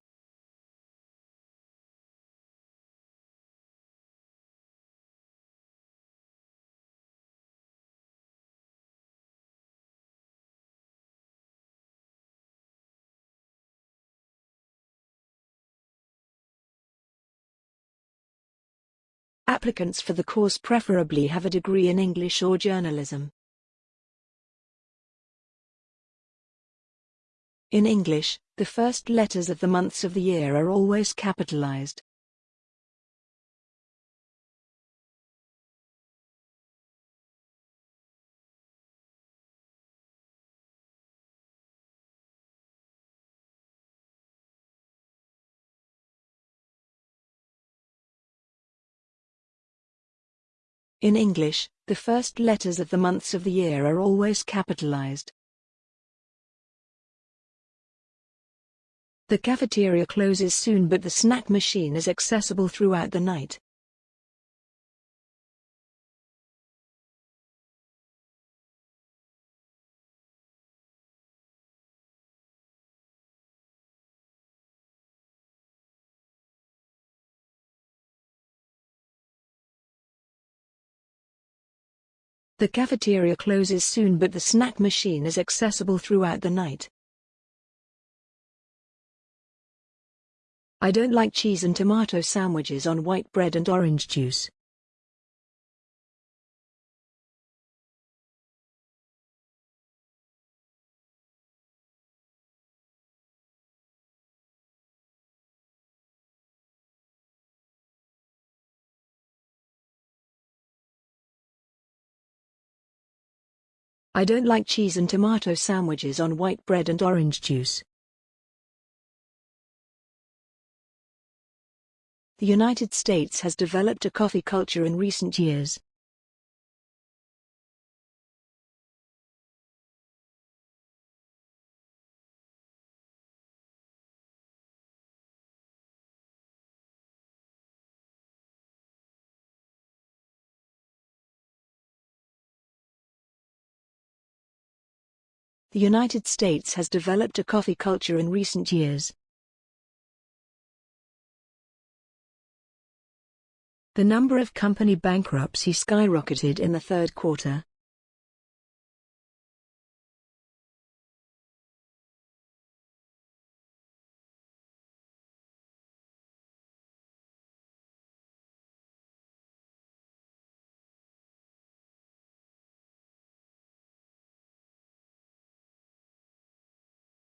A: Applicants for the course preferably have a degree in English or journalism. In English, the first letters of the months of the year are always capitalized. In English, the first letters of the months of the year are always capitalized. The cafeteria closes soon but the snack machine is accessible throughout the night. The cafeteria closes soon but the snack machine is accessible throughout the night. I don't like cheese and tomato sandwiches on white bread and orange juice. I don't like cheese and tomato sandwiches on white bread and orange juice. The United States has developed a coffee culture in recent years. The United States has developed a coffee culture in recent years. The number of company bankruptcy skyrocketed in the third quarter.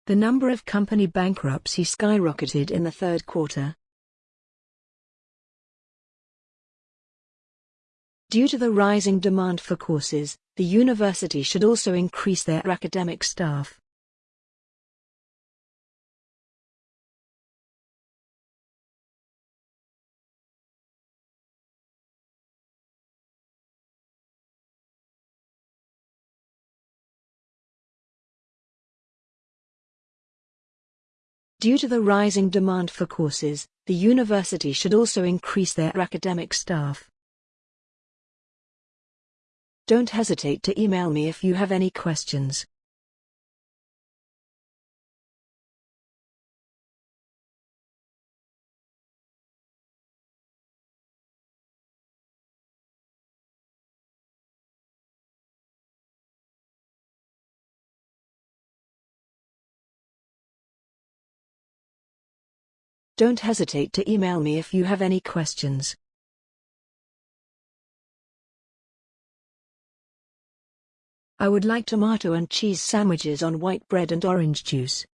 A: The number of company bankruptcy skyrocketed in the third quarter. Due to the rising demand for courses, the university should also increase their academic staff. Due to the rising demand for courses, the university should also increase their academic staff. Don't hesitate to email me if you have any questions. Don't hesitate to email me if you have any questions. I would like tomato and cheese sandwiches on white bread and orange juice.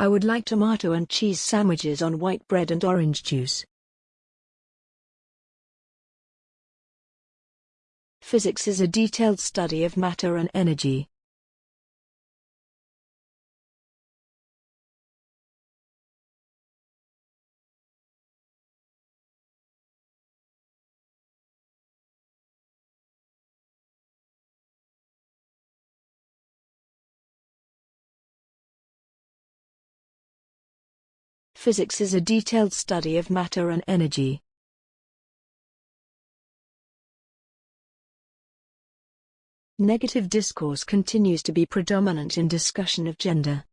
A: I would like tomato and cheese sandwiches on white bread and orange juice. Physics is a detailed study of matter and energy. Physics is a detailed study of matter and energy. Negative discourse continues to be predominant in discussion of gender.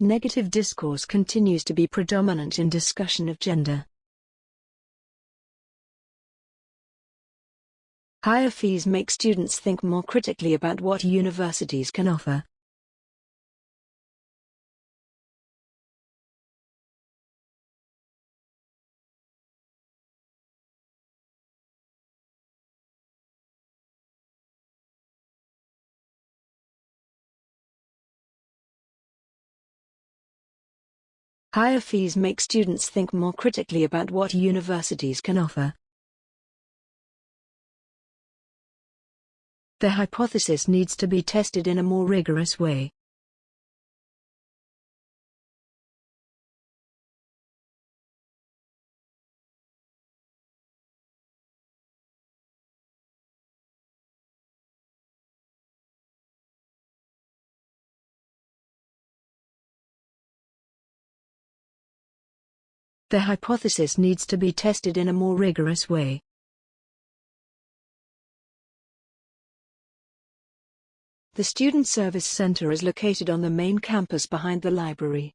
A: Negative discourse continues to be predominant in discussion of gender. Higher fees make students think more critically about what universities can offer. Higher fees make students think more critically about what universities can offer. The hypothesis needs to be tested in a more rigorous way. The hypothesis needs to be tested in a more rigorous way. The Student Service Center is located on the main campus behind the library.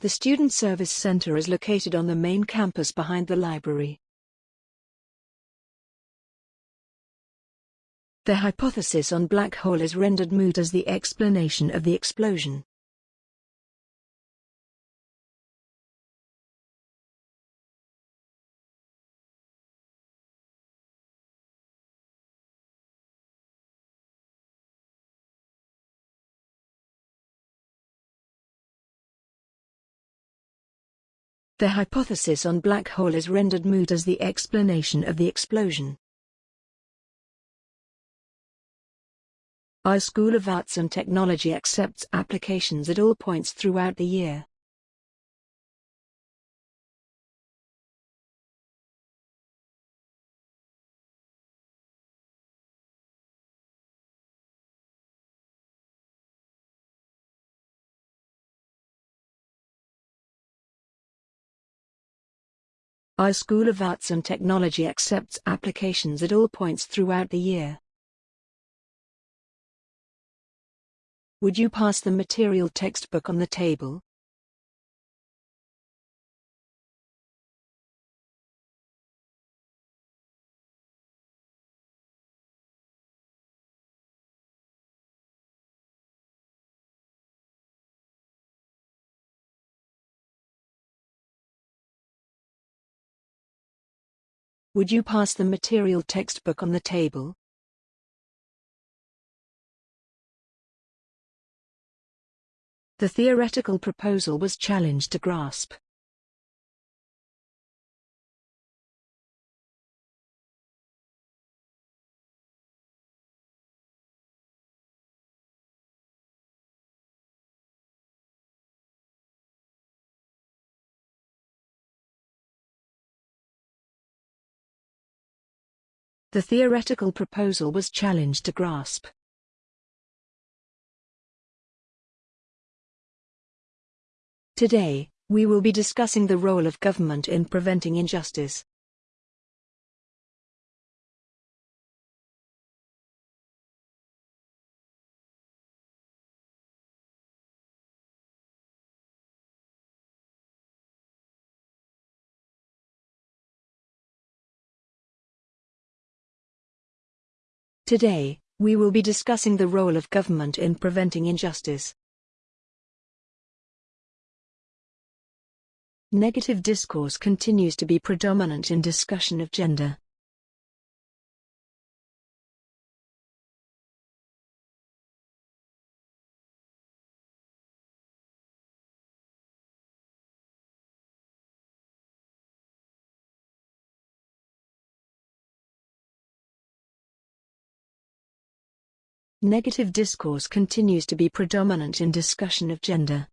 A: The Student Service Center is located on the main campus behind the library. The hypothesis on black hole is rendered moot as the explanation of the explosion. The hypothesis on black hole is rendered moot as the explanation of the explosion. Our School of Arts and Technology accepts applications at all points throughout the year. Our School of Arts and Technology accepts applications at all points throughout the year. Would you pass the material textbook on the table? Would you pass the material textbook on the table? The theoretical proposal was challenged to grasp. The theoretical proposal was challenged to grasp. Today, we will be discussing the role of government in preventing injustice. Today, we will be discussing the role of government in preventing injustice. Negative discourse continues to be predominant in discussion of gender. Negative discourse continues to be predominant in discussion of gender.